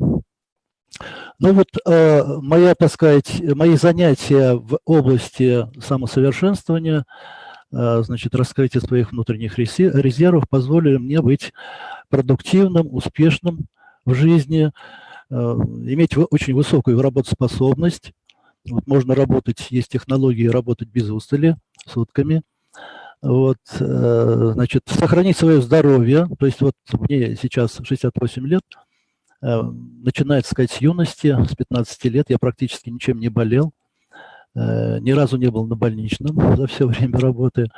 Ну вот э, моя, так сказать, мои занятия в области самосовершенствования, э, значит, раскрытия своих внутренних резервов позволили мне быть продуктивным, успешным в жизни, э, иметь очень высокую работоспособность. Вот можно работать, есть технологии работать без устали, сутками – вот, э, значит, сохранить свое здоровье, то есть вот мне сейчас 68 лет, э, начиная, так сказать, с юности, с 15 лет. Я практически ничем не болел, э, ни разу не был на больничном за все время работы.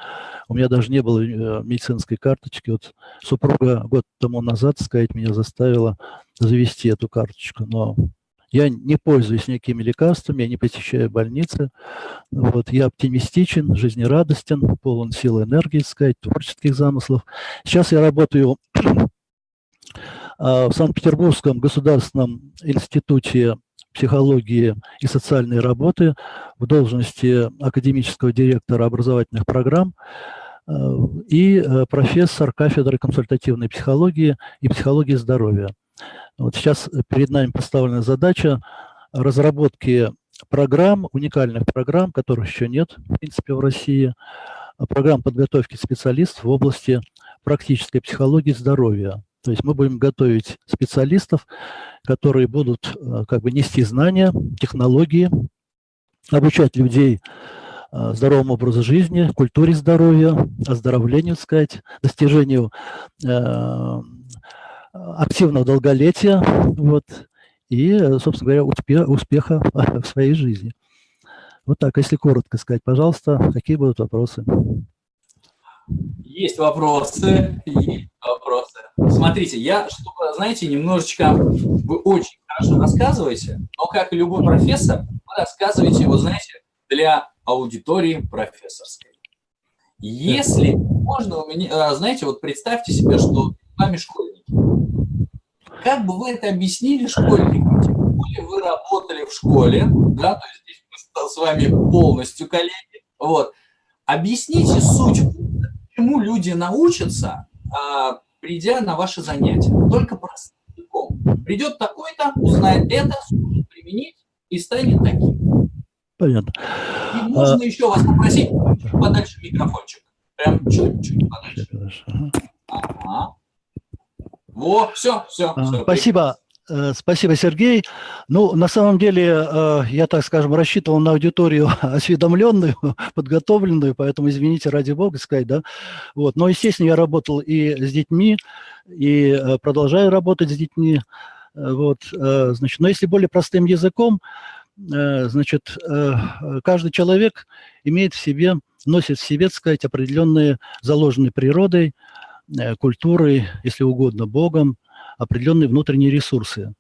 У меня даже не было медицинской карточки. Вот супруга год тому назад, сказать, меня заставила завести эту карточку, но я не пользуюсь никакими лекарствами, я не посещаю больницы. Вот, я оптимистичен, жизнерадостен, полон сил и энергии, сказать, творческих замыслов. Сейчас я работаю а, в Санкт-Петербургском государственном институте психологии и социальной работы в должности академического директора образовательных программ а, и э, профессор кафедры консультативной психологии и психологии здоровья. Вот сейчас перед нами поставлена задача разработки программ, уникальных программ, которых еще нет, в принципе, в России, программ подготовки специалистов в области практической психологии здоровья. То есть мы будем готовить специалистов, которые будут э, как бы нести знания, технологии, обучать людей э, здоровому образу жизни, культуре здоровья, оздоровлению, сказать, достижению э, активного долголетия вот, и, собственно говоря, успеха, успеха в своей жизни. Вот так, если коротко сказать, пожалуйста, какие будут вопросы? Есть вопросы, есть вопросы. Смотрите, я, чтобы, знаете, немножечко, вы очень хорошо рассказываете, но как и любой профессор, вы рассказываете, вот знаете, для аудитории профессорской. Если можно у меня, знаете, вот представьте себе, что вами школьники. Как бы вы это объяснили школьникам? Тем более вы работали в школе, да, то есть здесь мы с вами полностью коллеги. Вот. Объясните суть, чему люди научатся, а, придя на ваши занятия. Только простым языком. Придет такой-то, узнает это, сможет применить и станет таким. Понятно. И можно а... еще вас попросить подальше микрофончик. Прям чуть-чуть подальше. Ага. Во, все, все. все Спасибо. Э, спасибо, Сергей. Ну, на самом деле, э, я, так скажем, рассчитывал на аудиторию осведомленную, подготовленную, поэтому, извините, ради бога сказать, да. Вот. Но, естественно, я работал и с детьми, и э, продолжаю работать с детьми. Вот, значит, но если более простым языком, значит, каждый человек имеет в себе, носит в себе, так сказать, определенные заложенные природой, культурой, если угодно, Богом, определенные внутренние ресурсы,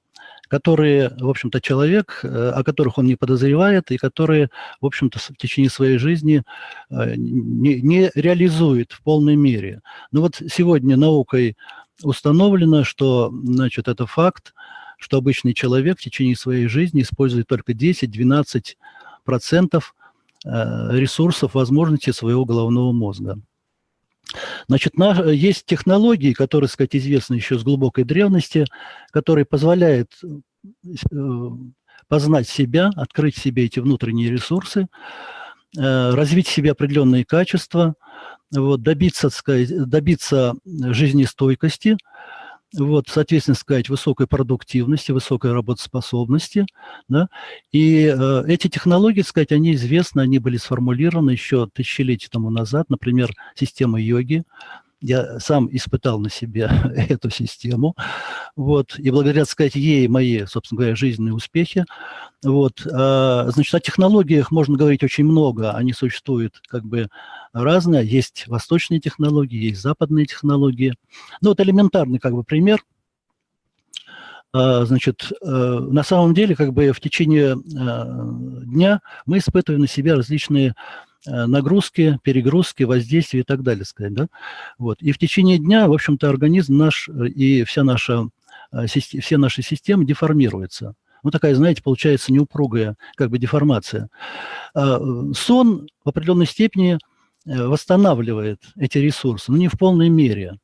которые, в общем-то, человек, э, о которых он не подозревает, и которые, в общем-то, в течение своей жизни э, не, не реализует в полной мере. Но вот сегодня наукой установлено, что, значит, это факт, что обычный человек в течение своей жизни использует только 10-12% ресурсов, возможностей своего головного мозга. Значит, есть технологии, которые, сказать, известны еще с глубокой древности, которые позволяют э, познать себя, открыть себе эти внутренние ресурсы, э, развить в себе определенные качества, вот, добиться, сказать, добиться жизнестойкости, вот, соответственно, сказать, высокой продуктивности, высокой работоспособности, да, и э, эти технологии, сказать, они известны, они были сформулированы еще тысячелетия тому назад, например, система йоги, я сам испытал на себе эту систему, вот, и благодаря, так сказать, ей мои, собственно говоря, жизненные успехи, вот, а, значит, о технологиях можно говорить очень много, они существуют как бы разные, есть восточные технологии, есть западные технологии, ну, вот элементарный как бы пример, а, значит, э, на самом деле, как бы в течение э, дня мы испытываем на себя различные нагрузки, перегрузки, воздействия и так далее, сказать, да? Вот. И в течение дня, в общем-то, организм наш и вся наша, все наши системы деформируются. Ну, такая, знаете, получается неупругая как бы деформация. А, сон в определенной степени восстанавливает эти ресурсы, но не в полной мере.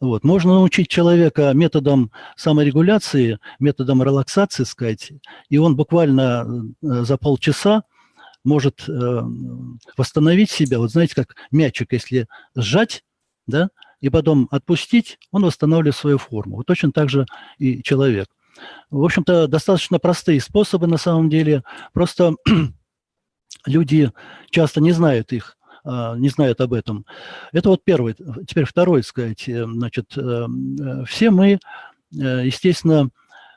Вот. Можно научить человека методом саморегуляции, методом релаксации, сказать, и он буквально э, за полчаса может э, восстановить себя. Вот знаете, как мячик, если сжать, да, и потом отпустить, он восстанавливает свою форму. Вот точно так же и человек. В общем-то, достаточно простые способы на самом деле. Просто люди часто не знают их. А, не знают об этом. Это вот первый. Теперь второй, сказать, э, значит, э, все мы, естественно,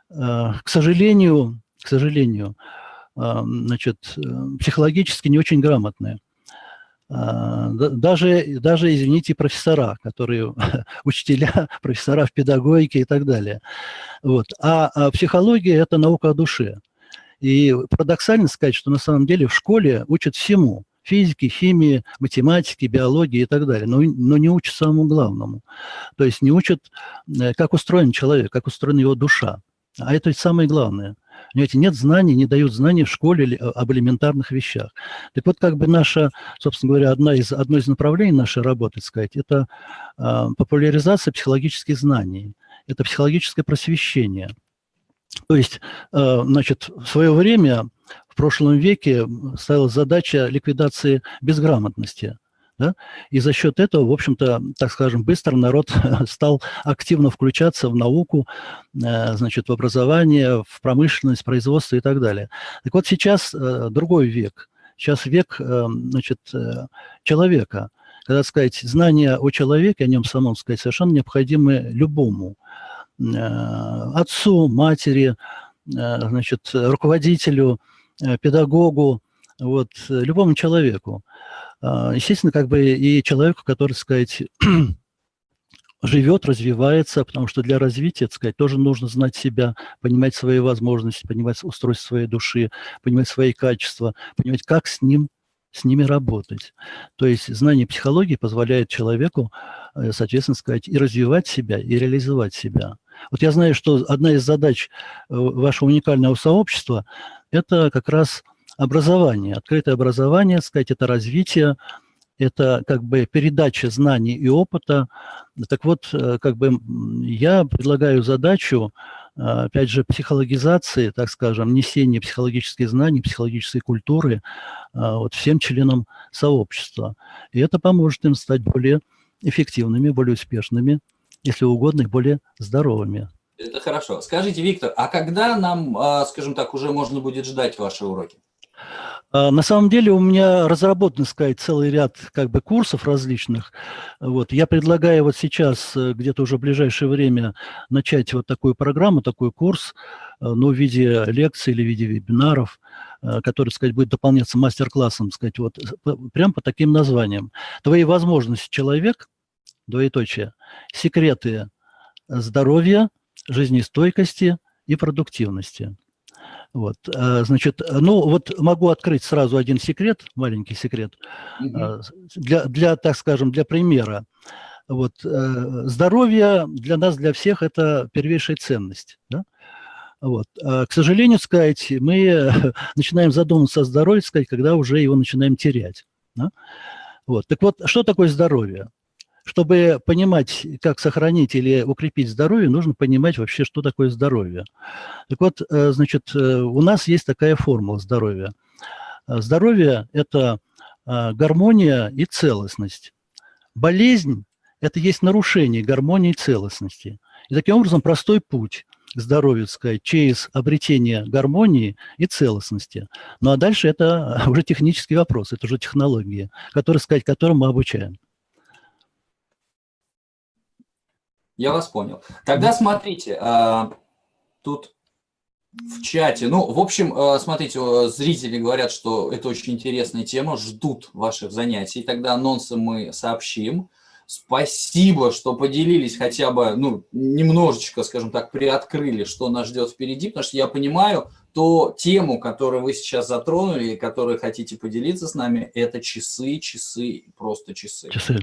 к сожалению, к сожалению, значит, психологически не очень грамотные. А, даже, даже, извините, профессора, которые учителя, профессора в педагогике и так далее. Вот. А, а психология – это наука о душе. И парадоксально сказать, что на самом деле в школе учат всему физики, химии, математики, биологии и так далее, но, но не учат самому главному. То есть не учат, э, как устроен человек, как устроена его душа. А это ведь самое главное. Понимаете, нет знаний, не дают знаний в школе об элементарных вещах. Так вот, как бы наша, собственно говоря, одна из, одно из направлений нашей работы, сказать, это э, популяризация психологических знаний, это психологическое просвещение. То есть, э, значит, в свое время прошлом веке ставилась задача ликвидации безграмотности. Да? И за счет этого, в общем-то, так скажем, быстро народ стал активно включаться в науку, э, значит, в образование, в промышленность, производство и так далее. Так вот сейчас э, другой век. Сейчас век э, значит, человека. Когда сказать, знания о человеке, о нем самом сказать, совершенно необходимы любому. Отцу, матери, значит, руководителю, педагогу, вот, любому человеку. А, естественно, как бы и человеку, который, сказать, живет, развивается, потому что для развития, так сказать, тоже нужно знать себя, понимать свои возможности, понимать устройство своей души, понимать свои качества, понимать, как с ним с ними работать. То есть знание психологии позволяет человеку, э, соответственно сказать, и развивать себя, и реализовать себя. Вот я знаю, что одна из задач э, вашего уникального сообщества – это как раз образование, открытое образование, сказать, это развитие, это как бы передача знаний и опыта. Так вот, э, как бы я предлагаю задачу, э, опять же, психологизации, так скажем, несения психологических знаний, психологической культуры вот всем членам сообщества. И это поможет им стать более эффективными, более успешными, если угодно, и более здоровыми. Это хорошо. Скажите, Виктор, а когда нам, а, скажем так, уже можно будет ждать ваши уроки? А, на самом деле у меня разработан, сказать, целый ряд как бы курсов различных. Вот. Я предлагаю вот сейчас, э, где-то уже в ближайшее время, начать вот такую программу, такой курс, э, ну, в виде лекций или в виде вебинаров, э, который, сказать, будет дополняться мастер-классом, сказать, вот прям по таким названиям. Твои возможности человек, двоеточие, секреты здоровья, жизнестойкости и продуктивности. Вот, э, значит, ну вот могу открыть сразу один секрет, маленький секрет, угу. для, для, так скажем, для примера. Вот, э, здоровье для нас, для всех, это первейшая ценность. Да? Вот. А, к сожалению, сказать, мы начинаем задумываться о здоровье, сказать, когда уже его начинаем терять. Да? Вот. Так вот, что такое здоровье? Чтобы понимать, как сохранить или укрепить здоровье, нужно понимать вообще, что такое здоровье. Так вот, э, значит, э, у нас есть такая формула здоровья. Э, здоровье – это гармония и целостность. Болезнь – это есть нарушение гармонии и целостности. И таким образом простой путь к сказать, через обретение гармонии и целостности. Ну а дальше это уже технический вопрос, это уже технологии, которые, сказать, которым мы обучаем. Я вас понял. Тогда смотрите, а, тут в чате, ну, в общем, а, смотрите, зрители говорят, что это очень интересная тема, ждут ваших занятий, тогда анонсы мы сообщим. Спасибо, что поделились хотя бы, ну, немножечко, скажем так, приоткрыли, что нас ждет впереди, потому что я понимаю, то тему, которую вы сейчас затронули, и которую хотите поделиться с нами, это часы, часы, просто часы. Часы.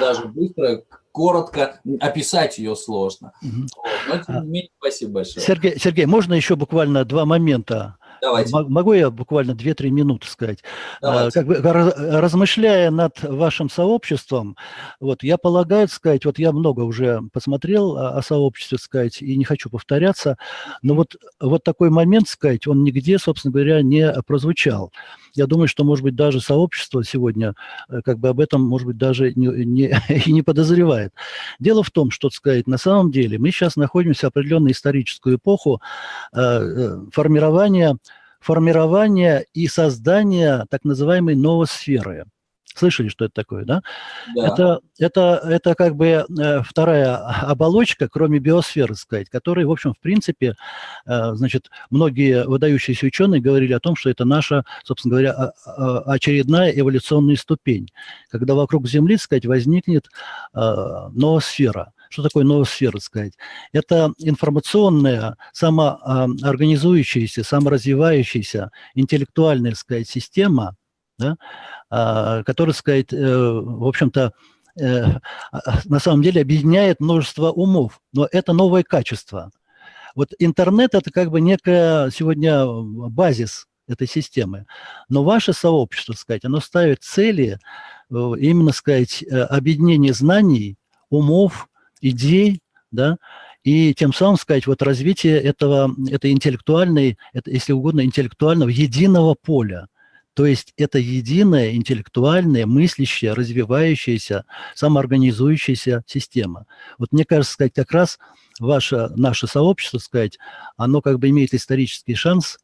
Даже быстро, коротко описать ее сложно. Угу. Но, тем не менее, спасибо большое. Сергей, Сергей, можно еще буквально два момента Давайте. Могу я буквально 2-3 минуты сказать? А, как бы, размышляя над вашим сообществом, вот, я полагаю, сказать, вот я много уже посмотрел о, о сообществе, сказать, и не хочу повторяться, но вот, вот такой момент, сказать, он нигде, собственно говоря, не прозвучал. Я думаю, что, может быть, даже сообщество сегодня э, как бы об этом, может быть, даже не, не, и не подозревает. Дело в том, что, сказать, на самом деле мы сейчас находимся в определенную историческую эпоху э, э формирования формирования и создания так называемой новосферы. Слышали, что это такое, да? да. Это, это, это как бы э, вторая оболочка, кроме биосферы, сказать, которая, в общем, в принципе, э, значит, многие выдающиеся ученые говорили о том, что это наша, собственно говоря, очередная эволюционная ступень, когда вокруг Земли, сказать, возникнет э, новосфера. Что такое новосфера, сказать? Это информационная, самоорганизующаяся, саморазвивающаяся интеллектуальная, сказать, система, да, а, которая, сказать, э, в общем-то, э, а, на самом деле объединяет множество умов, но это новое качество. Вот интернет – это как бы некая сегодня базис этой системы. Но ваше сообщество, сказать, оно ставит цели э, именно, сказать, объединение знаний, умов, идей, да, и тем самым, сказать, вот развитие этого, этой интеллектуальной, если угодно, интеллектуального единого поля. То есть это единая интеллектуальная, мыслящая, развивающаяся, самоорганизующаяся система. Вот мне кажется, сказать, как раз ваше, наше сообщество, сказать, оно как бы имеет исторический шанс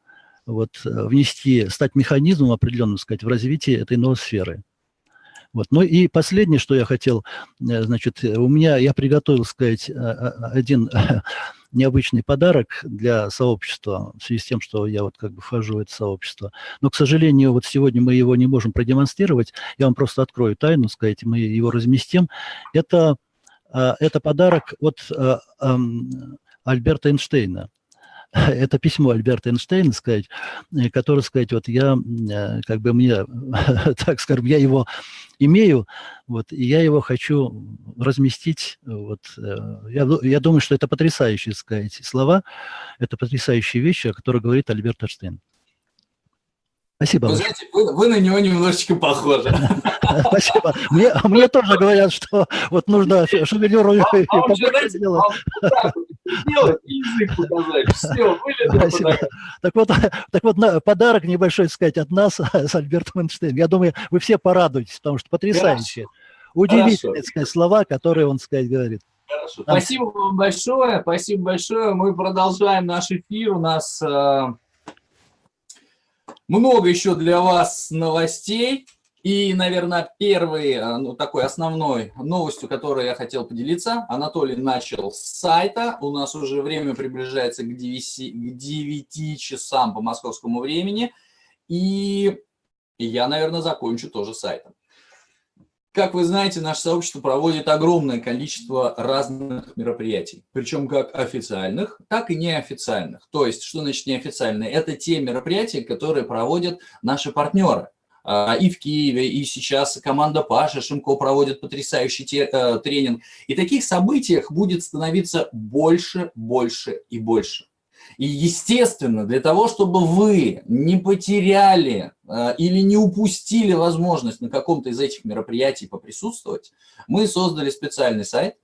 вот, внести, стать механизмом определенным, сказать, в развитии этой новой сферы. Вот. Ну и последнее, что я хотел, э, значит, у меня, я приготовил, сказать, э, э, один необычный подарок для сообщества, в связи с тем, что я вот как бы вхожу в это сообщество. Но, к сожалению, вот сегодня мы его не можем продемонстрировать. Я вам просто открою тайну, сказать, мы его разместим. Это, это подарок от Альберта Эйнштейна. это письмо Альберта Эйнштейна, сказать, э, которое, сказать, вот я, э, как бы мне, так скажем, я его имею, вот, и я его хочу разместить, вот, э, я, я думаю, что это потрясающие, сказать, слова, это потрясающие вещи, о которых говорит Альберт Эйнштейн. Спасибо. Вы знаете, вы, вы на него немножечко похожи. Спасибо. Мне, мне тоже говорят, что вот нужно шевелюру а, а он же, знаете, и язык показать. Все. Так вот, так вот подарок небольшой, сказать, от нас с Альбертом Эйнштейном. Я думаю, вы все порадуетесь, потому что потрясающие, удивительные сказать, слова, которые он, сказать, говорит. Хорошо. Спасибо вам большое, спасибо большое. Мы продолжаем наш эфир. У нас э, много еще для вас новостей. И, наверное, первой, э, ну, такой основной новостью, которой я хотел поделиться, Анатолий начал с сайта. У нас уже время приближается к 9, к 9 часам по московскому времени. И я, наверное, закончу тоже сайтом. Как вы знаете, наше сообщество проводит огромное количество разных мероприятий, причем как официальных, так и неофициальных. То есть, что значит неофициальные? Это те мероприятия, которые проводят наши партнеры. А, и в Киеве, и сейчас команда Паша Шимко проводит потрясающий э, тренинг. И таких событиях будет становиться больше, больше и больше. И, естественно, для того, чтобы вы не потеряли э, или не упустили возможность на каком-то из этих мероприятий поприсутствовать, мы создали специальный сайт,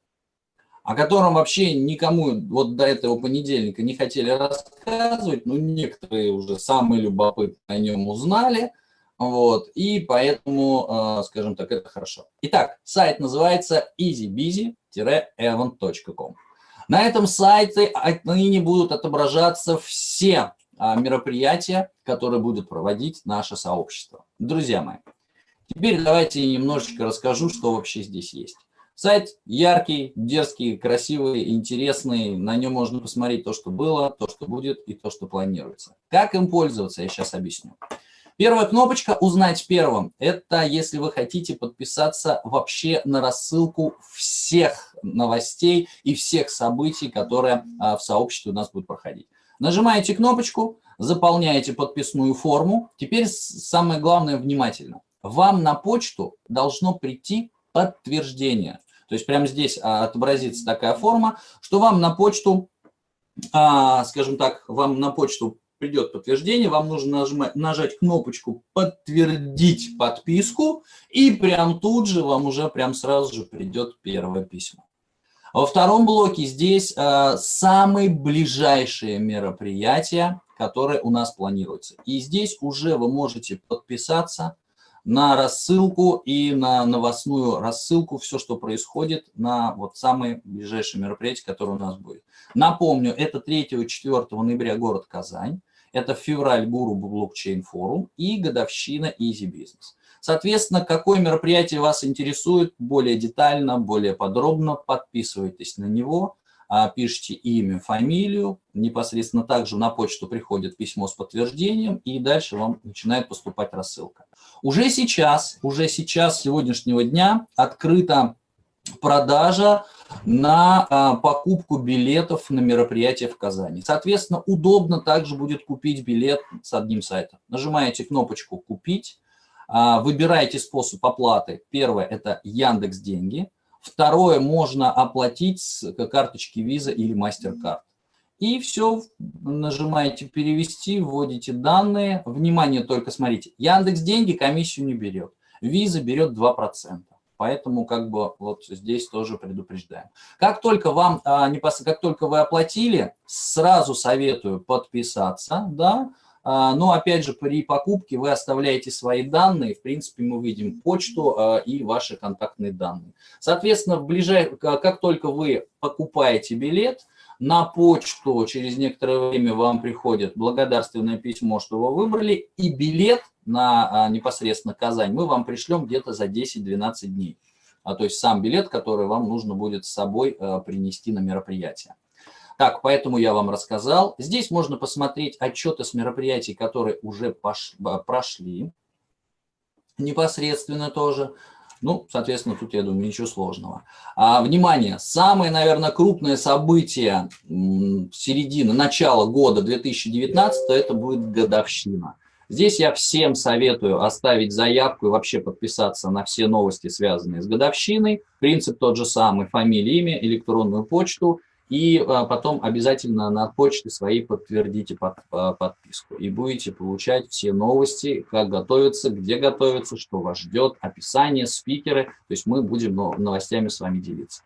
о котором вообще никому вот до этого понедельника не хотели рассказывать, но некоторые уже самые любопытные о нем узнали, вот, и поэтому, э, скажем так, это хорошо. Итак, сайт называется easybusy-event.com. На этом сайте отныне будут отображаться все а, мероприятия, которые будет проводить наше сообщество. Друзья мои, теперь давайте немножечко расскажу, что вообще здесь есть. Сайт яркий, дерзкий, красивый, интересный. На нем можно посмотреть то, что было, то, что будет и то, что планируется. Как им пользоваться, я сейчас объясню. Первая кнопочка «Узнать первым» – это если вы хотите подписаться вообще на рассылку всех новостей и всех событий, которые а, в сообществе у нас будут проходить. Нажимаете кнопочку, заполняете подписную форму. Теперь самое главное – внимательно. Вам на почту должно прийти подтверждение. То есть прямо здесь а, отобразится такая форма, что вам на почту, а, скажем так, вам на почту придет подтверждение, вам нужно нажимать, нажать кнопочку «Подтвердить подписку», и прям тут же вам уже прям сразу же придет первое письмо. Во втором блоке здесь э, самые ближайшие мероприятия, которые у нас планируются. И здесь уже вы можете подписаться на рассылку и на новостную рассылку, все, что происходит на вот самые ближайшие мероприятия, которые у нас будет. Напомню, это 3-4 ноября город Казань. Это февраль Гуру Блокчейн Форум и годовщина Easy Business. Соответственно, какое мероприятие вас интересует более детально, более подробно, подписывайтесь на него, а, пишите имя, фамилию, непосредственно также на почту приходит письмо с подтверждением, и дальше вам начинает поступать рассылка. Уже сейчас, уже сейчас, сегодняшнего дня, открыта продажа на а, покупку билетов на мероприятие в Казани. Соответственно, удобно также будет купить билет с одним сайтом. Нажимаете кнопочку «Купить», а, выбираете способ оплаты. Первое – это Яндекс Деньги. Второе – можно оплатить с карточки Visa или MasterCard. И все, нажимаете «Перевести», вводите данные. Внимание, только смотрите, Яндекс Деньги комиссию не берет. Visa берет 2%. Поэтому как бы вот здесь тоже предупреждаем. Как только вам, а, как только вы оплатили, сразу советую подписаться, да, а, но опять же при покупке вы оставляете свои данные, в принципе мы видим почту а, и ваши контактные данные. Соответственно, в ближай... как только вы покупаете билет, на почту через некоторое время вам приходит благодарственное письмо, что вы выбрали, и билет на а, непосредственно Казань мы вам пришлем где-то за 10-12 дней. А, то есть сам билет, который вам нужно будет с собой а, принести на мероприятие. Так, поэтому я вам рассказал. Здесь можно посмотреть отчеты с мероприятий, которые уже пош... прошли непосредственно тоже. Ну, соответственно, тут, я думаю, ничего сложного. А, внимание, самое, наверное, крупное событие середины, начала года 2019, это будет годовщина. Здесь я всем советую оставить заявку и вообще подписаться на все новости, связанные с годовщиной. Принцип тот же самый, фамилия, имя, электронную почту и а, потом обязательно на почте своей подтвердите под, а, подписку. И будете получать все новости, как готовиться, где готовиться, что вас ждет, описание, спикеры. То есть мы будем новостями с вами делиться.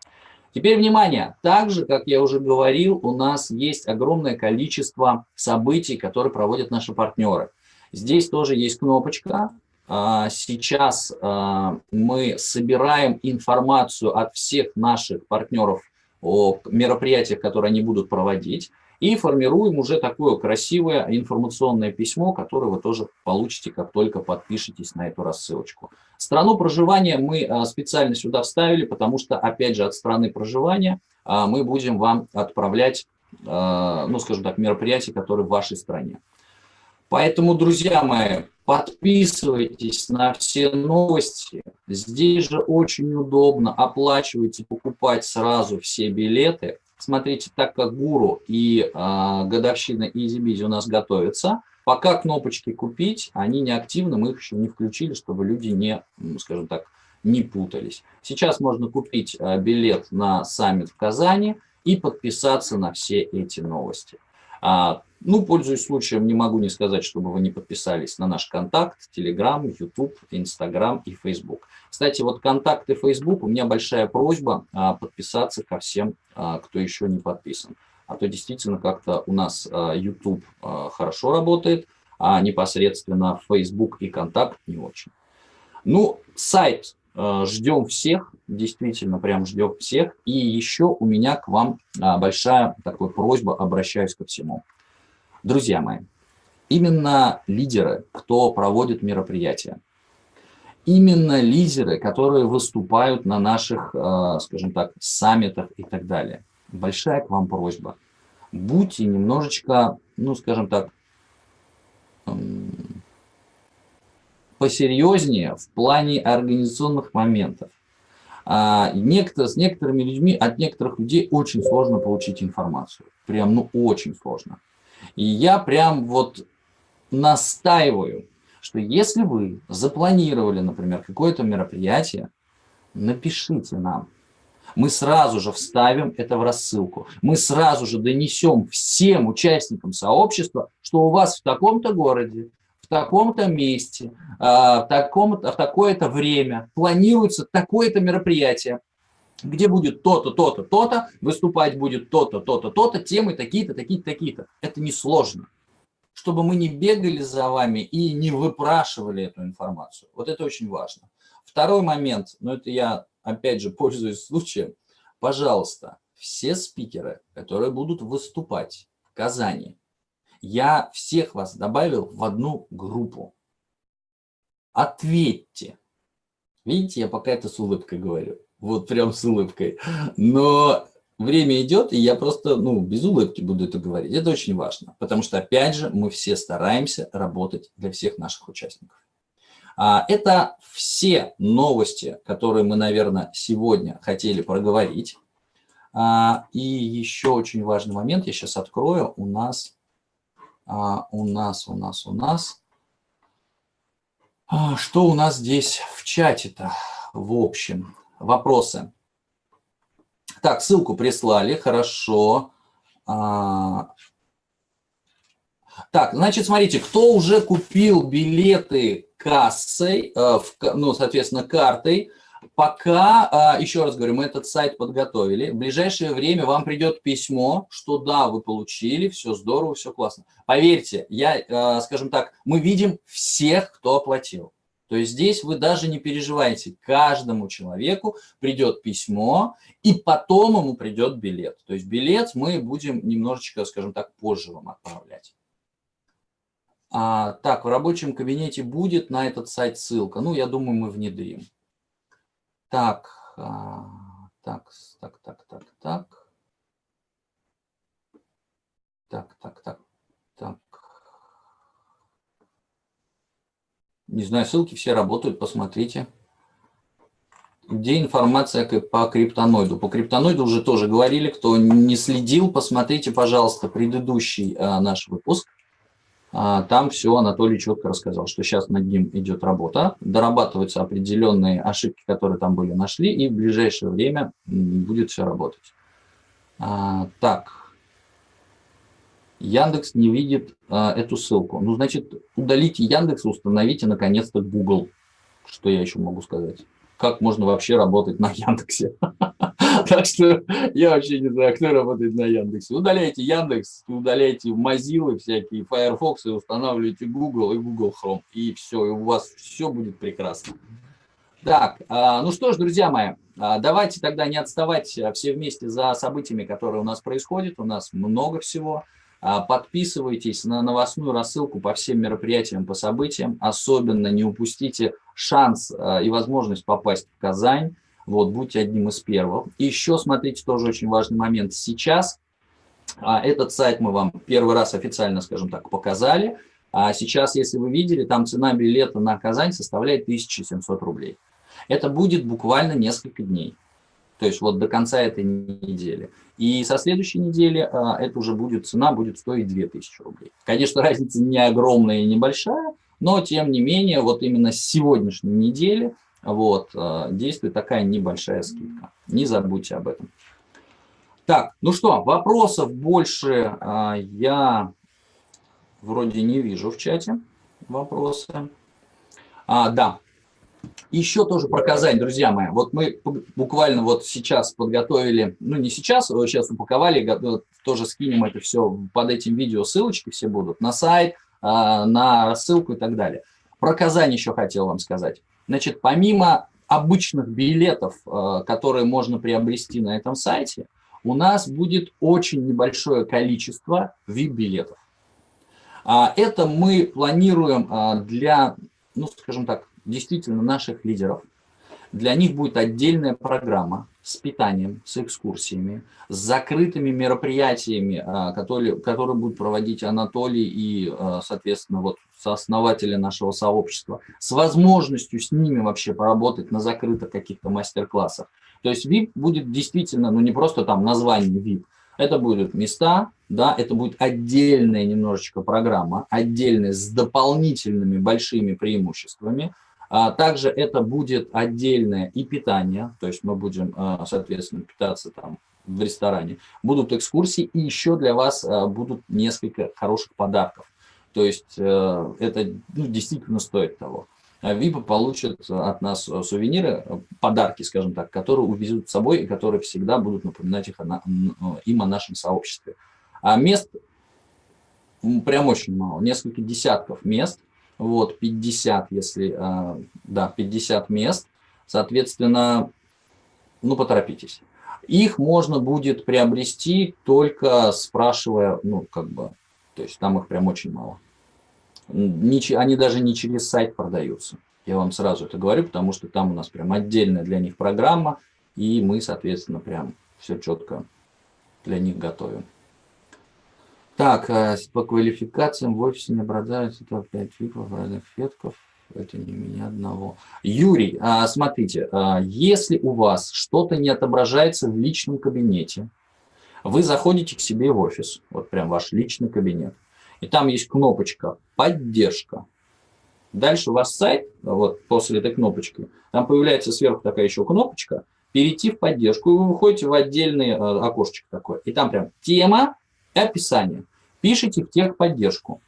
Теперь внимание, также, как я уже говорил, у нас есть огромное количество событий, которые проводят наши партнеры. Здесь тоже есть кнопочка. А, сейчас мы собираем информацию от всех наших партнеров о мероприятиях, которые они будут проводить, и формируем уже такое красивое информационное письмо, которое вы тоже получите, как только подпишетесь на эту рассылочку. Страну проживания мы а, специально сюда вставили, потому что, опять же, от страны проживания а, мы будем вам отправлять, а, ну, скажем так, мероприятия, которые в вашей стране. Поэтому, друзья мои, Подписывайтесь на все новости. Здесь же очень удобно. Оплачивайте, покупать сразу все билеты. Смотрите, так как Гуру и э, годовщина EasyBiz у нас готовятся, пока кнопочки «Купить», они не активны, мы их еще не включили, чтобы люди не, скажем так, не путались. Сейчас можно купить э, билет на саммит в Казани и подписаться на все эти новости. А, ну, пользуясь случаем, не могу не сказать, чтобы вы не подписались на наш контакт, Telegram, YouTube, Instagram и Facebook. Кстати, вот контакты Facebook, у меня большая просьба а, подписаться ко всем, а, кто еще не подписан. А то действительно как-то у нас YouTube хорошо работает, а непосредственно Facebook и контакт не очень. Ну, сайт ждем всех, действительно прям ждем всех. И еще у меня к вам большая такая просьба, обращаюсь ко всему. Друзья мои, именно лидеры, кто проводит мероприятия, именно лидеры, которые выступают на наших, э, скажем так, саммитах и так далее. Большая к вам просьба. Будьте немножечко, ну, скажем так, посерьезнее в плане организационных моментов. А, некто, с некоторыми людьми, от некоторых людей очень сложно получить информацию. Прям, ну, очень сложно. И я прям вот настаиваю, что если вы запланировали, например, какое-то мероприятие, напишите нам. Мы сразу же вставим это в рассылку. Мы сразу же донесем всем участникам сообщества, что у вас в таком-то городе, в таком-то месте, а, в, таком в такое-то время планируется такое-то мероприятие, где будет то-то, то-то, то-то, выступать будет то-то, то-то, то-то, темы такие-то, такие-то, такие-то. Это несложно. Чтобы мы не бегали за вами и не выпрашивали эту информацию. Вот это очень важно. Второй момент, но это я опять же пользуюсь случаем. Пожалуйста, все спикеры, которые будут выступать в Казани, я всех вас добавил в одну группу. Ответьте. Видите, я пока это с улыбкой говорю. Вот прям с улыбкой. Но время идет, и я просто ну, без улыбки буду это говорить. Это очень важно, потому что, опять же, мы все стараемся работать для всех наших участников. А, это все новости, которые мы, наверное, сегодня хотели проговорить. А, и еще очень важный момент, я сейчас открою, у нас, а, у нас, у нас, у нас, что у нас здесь в чате-то, в общем, вопросы. Так, ссылку прислали, хорошо. Так, значит, смотрите, кто уже купил билеты кассой, э, ну, соответственно, картой, пока, а, еще раз говорю, мы этот сайт подготовили, в ближайшее время вам придет письмо, что да, вы получили, все здорово, все классно. Поверьте, я, э, скажем так, мы видим всех, кто оплатил. То есть здесь вы даже не переживаете, каждому человеку придет письмо, и потом ему придет билет. То есть билет мы будем немножечко, скажем так, позже вам отправлять. А, так, в рабочем кабинете будет на этот сайт ссылка. Ну, я думаю, мы внедрим. Так, а, так, так, так, так, так. Так, так, так. Не знаю, ссылки все работают, посмотрите. Где информация по криптоноиду? По криптоноиду уже тоже говорили, кто не следил, посмотрите, пожалуйста, предыдущий а, наш выпуск. А, там все Анатолий четко рассказал, что сейчас над ним идет работа, дорабатываются определенные ошибки, которые там были, нашли, и в ближайшее время будет все работать. А, так, Яндекс не видит а, эту ссылку. Ну, значит, удалите Яндекс, установите наконец-то Google. Что я еще могу сказать? Как можно вообще работать на Яндексе? Так что я вообще не знаю, кто работает на Яндексе. Удаляйте Яндекс, удаляйте Mozilla всякие, Firefox, и устанавливайте Google и Google Chrome. И все, и у вас все будет прекрасно. Так, а, ну что ж, друзья мои, а, давайте тогда не отставать а, все вместе за событиями, которые у нас происходят. У нас много всего. Подписывайтесь на новостную рассылку по всем мероприятиям, по событиям. Особенно не упустите шанс и возможность попасть в Казань. Вот, будьте одним из первых. И еще, смотрите, тоже очень важный момент. Сейчас а, этот сайт мы вам первый раз официально, скажем так, показали. А сейчас, если вы видели, там цена билета на Казань составляет 1700 рублей. Это будет буквально несколько дней. То есть вот до конца этой недели. И со следующей недели а, это уже будет, цена будет стоить 2000 рублей. Конечно, разница не огромная и небольшая, но тем не менее, вот именно с сегодняшней недели вот, э, действует такая небольшая скидка. Не забудьте об этом. Так, ну что, вопросов больше а, я вроде не вижу в чате. Вопросы. А, да. Еще тоже про Казань, друзья мои. Вот мы буквально вот сейчас подготовили, ну не сейчас, а сейчас упаковали, тоже скинем это все под этим видео, ссылочки все будут на сайт, а, на ссылку и так далее. Про Казань еще хотел вам сказать. Значит, помимо обычных билетов, э, которые можно приобрести на этом сайте, у нас будет очень небольшое количество VIP-билетов. А это мы планируем а, для, ну, скажем так, действительно наших лидеров. Для них будет отдельная программа, с питанием, с экскурсиями, с закрытыми мероприятиями, а, которые, которые будут проводить Анатолий и, а, соответственно, вот сооснователи нашего сообщества, с возможностью с ними вообще поработать на закрытых каких-то мастер-классах. То есть VIP будет действительно, ну не просто там название VIP, это будут места, да, это будет отдельная немножечко программа, отдельная с дополнительными большими преимуществами, а также это будет отдельное и питание, то есть мы будем, а, соответственно, питаться там в ресторане. Будут экскурсии и еще для вас а, будут несколько хороших подарков. То есть э, это ну, действительно стоит того. ВИПы получат от нас сувениры, подарки, скажем так, которые увезут с собой и которые всегда будут напоминать их о, им о нашем сообществе. А мест прям очень мало, несколько десятков мест – вот, 50, если, а, да, 50 мест, соответственно, ну, поторопитесь. Их можно будет приобрести только спрашивая, ну, как бы, то есть там их прям очень мало. Они даже не через сайт продаются. Я вам сразу это говорю, потому что там у нас прям отдельная для них программа, и мы, соответственно, прям все четко для них готовим. Так, э, по квалификациям в офисе не обладаются это 5 фиков разных фетков. Это не меня одного. Юрий, а, смотрите, а, если у вас что-то не отображается в личном кабинете, вы заходите к себе в офис, вот прям ваш личный кабинет, и там есть кнопочка «Поддержка». Дальше у вас сайт, вот после этой кнопочки, там появляется сверху такая еще кнопочка «Перейти в поддержку», и вы выходите в отдельный э, окошечко такое. И там прям «Тема», и описание. Пишите в техподдержку.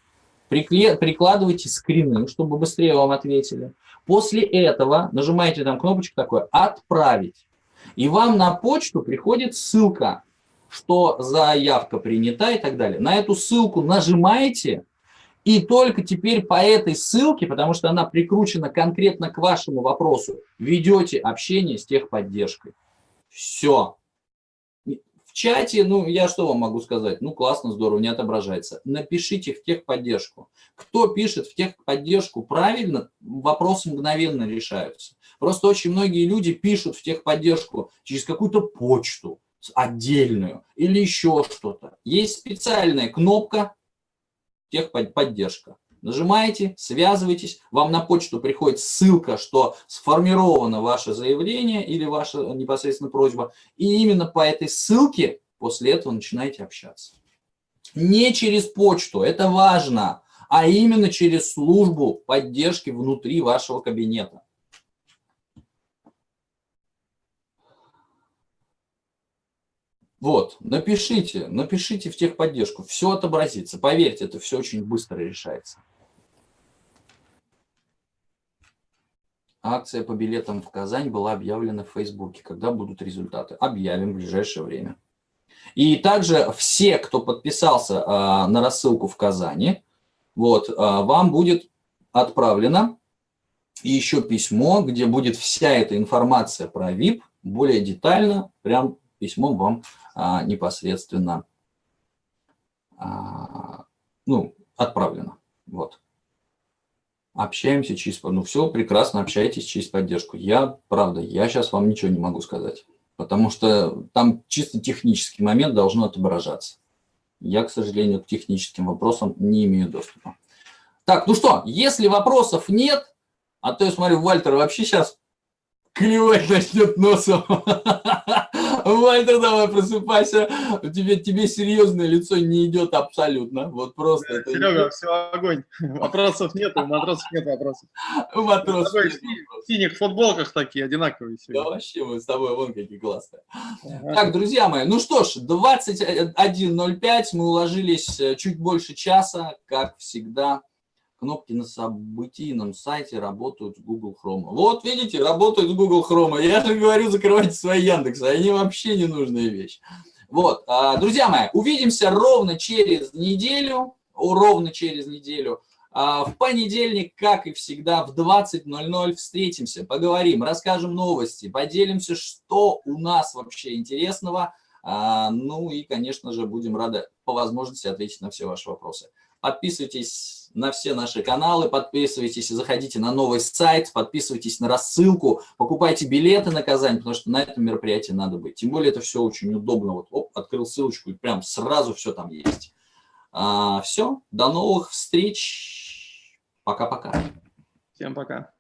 Прикладывайте скрины, чтобы быстрее вам ответили. После этого нажимаете там кнопочку такой «Отправить». И вам на почту приходит ссылка, что заявка принята и так далее. На эту ссылку нажимаете, и только теперь по этой ссылке, потому что она прикручена конкретно к вашему вопросу, ведете общение с техподдержкой. Все чате, ну, я что вам могу сказать? Ну, классно, здорово, не отображается. Напишите в техподдержку. Кто пишет в техподдержку правильно, вопросы мгновенно решаются. Просто очень многие люди пишут в техподдержку через какую-то почту отдельную или еще что-то. Есть специальная кнопка техподдержка. Нажимаете, связывайтесь, вам на почту приходит ссылка, что сформировано ваше заявление или ваша непосредственно просьба, и именно по этой ссылке после этого начинаете общаться. Не через почту, это важно, а именно через службу поддержки внутри вашего кабинета. Вот, напишите, напишите в техподдержку, все отобразится. Поверьте, это все очень быстро решается. Акция по билетам в Казань была объявлена в Фейсбуке. Когда будут результаты? Объявим в ближайшее время. И также все, кто подписался э, на рассылку в Казани, вот, э, вам будет отправлено еще письмо, где будет вся эта информация про VIP, более детально, прям письмом вам э, непосредственно э, ну, отправлено. Вот общаемся через... Ну, все, прекрасно, общайтесь через поддержку. Я, правда, я сейчас вам ничего не могу сказать, потому что там чисто технический момент должно отображаться. Я, к сожалению, к техническим вопросам не имею доступа. Так, ну что, если вопросов нет, а то я смотрю, Вальтер вообще сейчас клевать начнет носом. Вальтер, давай просыпайся. Тебе, тебе серьезное лицо не идет абсолютно. Вот просто. Серега, все, огонь. Вопросов нет, у матросов нет вопросов. Нет В синих футболках такие, одинаковые. Сегодня. Да вообще, мы с тобой вон какие классные. Ага. Так, друзья мои, ну что ж, 21.05, мы уложились э, чуть больше часа, как всегда кнопки на событийном сайте работают с Google Chrome. Вот видите, работают с Google Chrome. Я же говорю, закрывайте свои Яндексы, они вообще не нужная вещь. Вот, а, друзья мои, увидимся ровно через неделю, ровно через неделю. А, в понедельник, как и всегда, в 20.00 встретимся, поговорим, расскажем новости, поделимся, что у нас вообще интересного. А, ну и, конечно же, будем рады по возможности ответить на все ваши вопросы. Подписывайтесь на все наши каналы, подписывайтесь, заходите на новый сайт, подписывайтесь на рассылку, покупайте билеты на Казань, потому что на этом мероприятии надо быть. Тем более это все очень удобно. Вот оп, открыл ссылочку и прям сразу все там есть. А, все, до новых встреч. Пока-пока. Всем пока.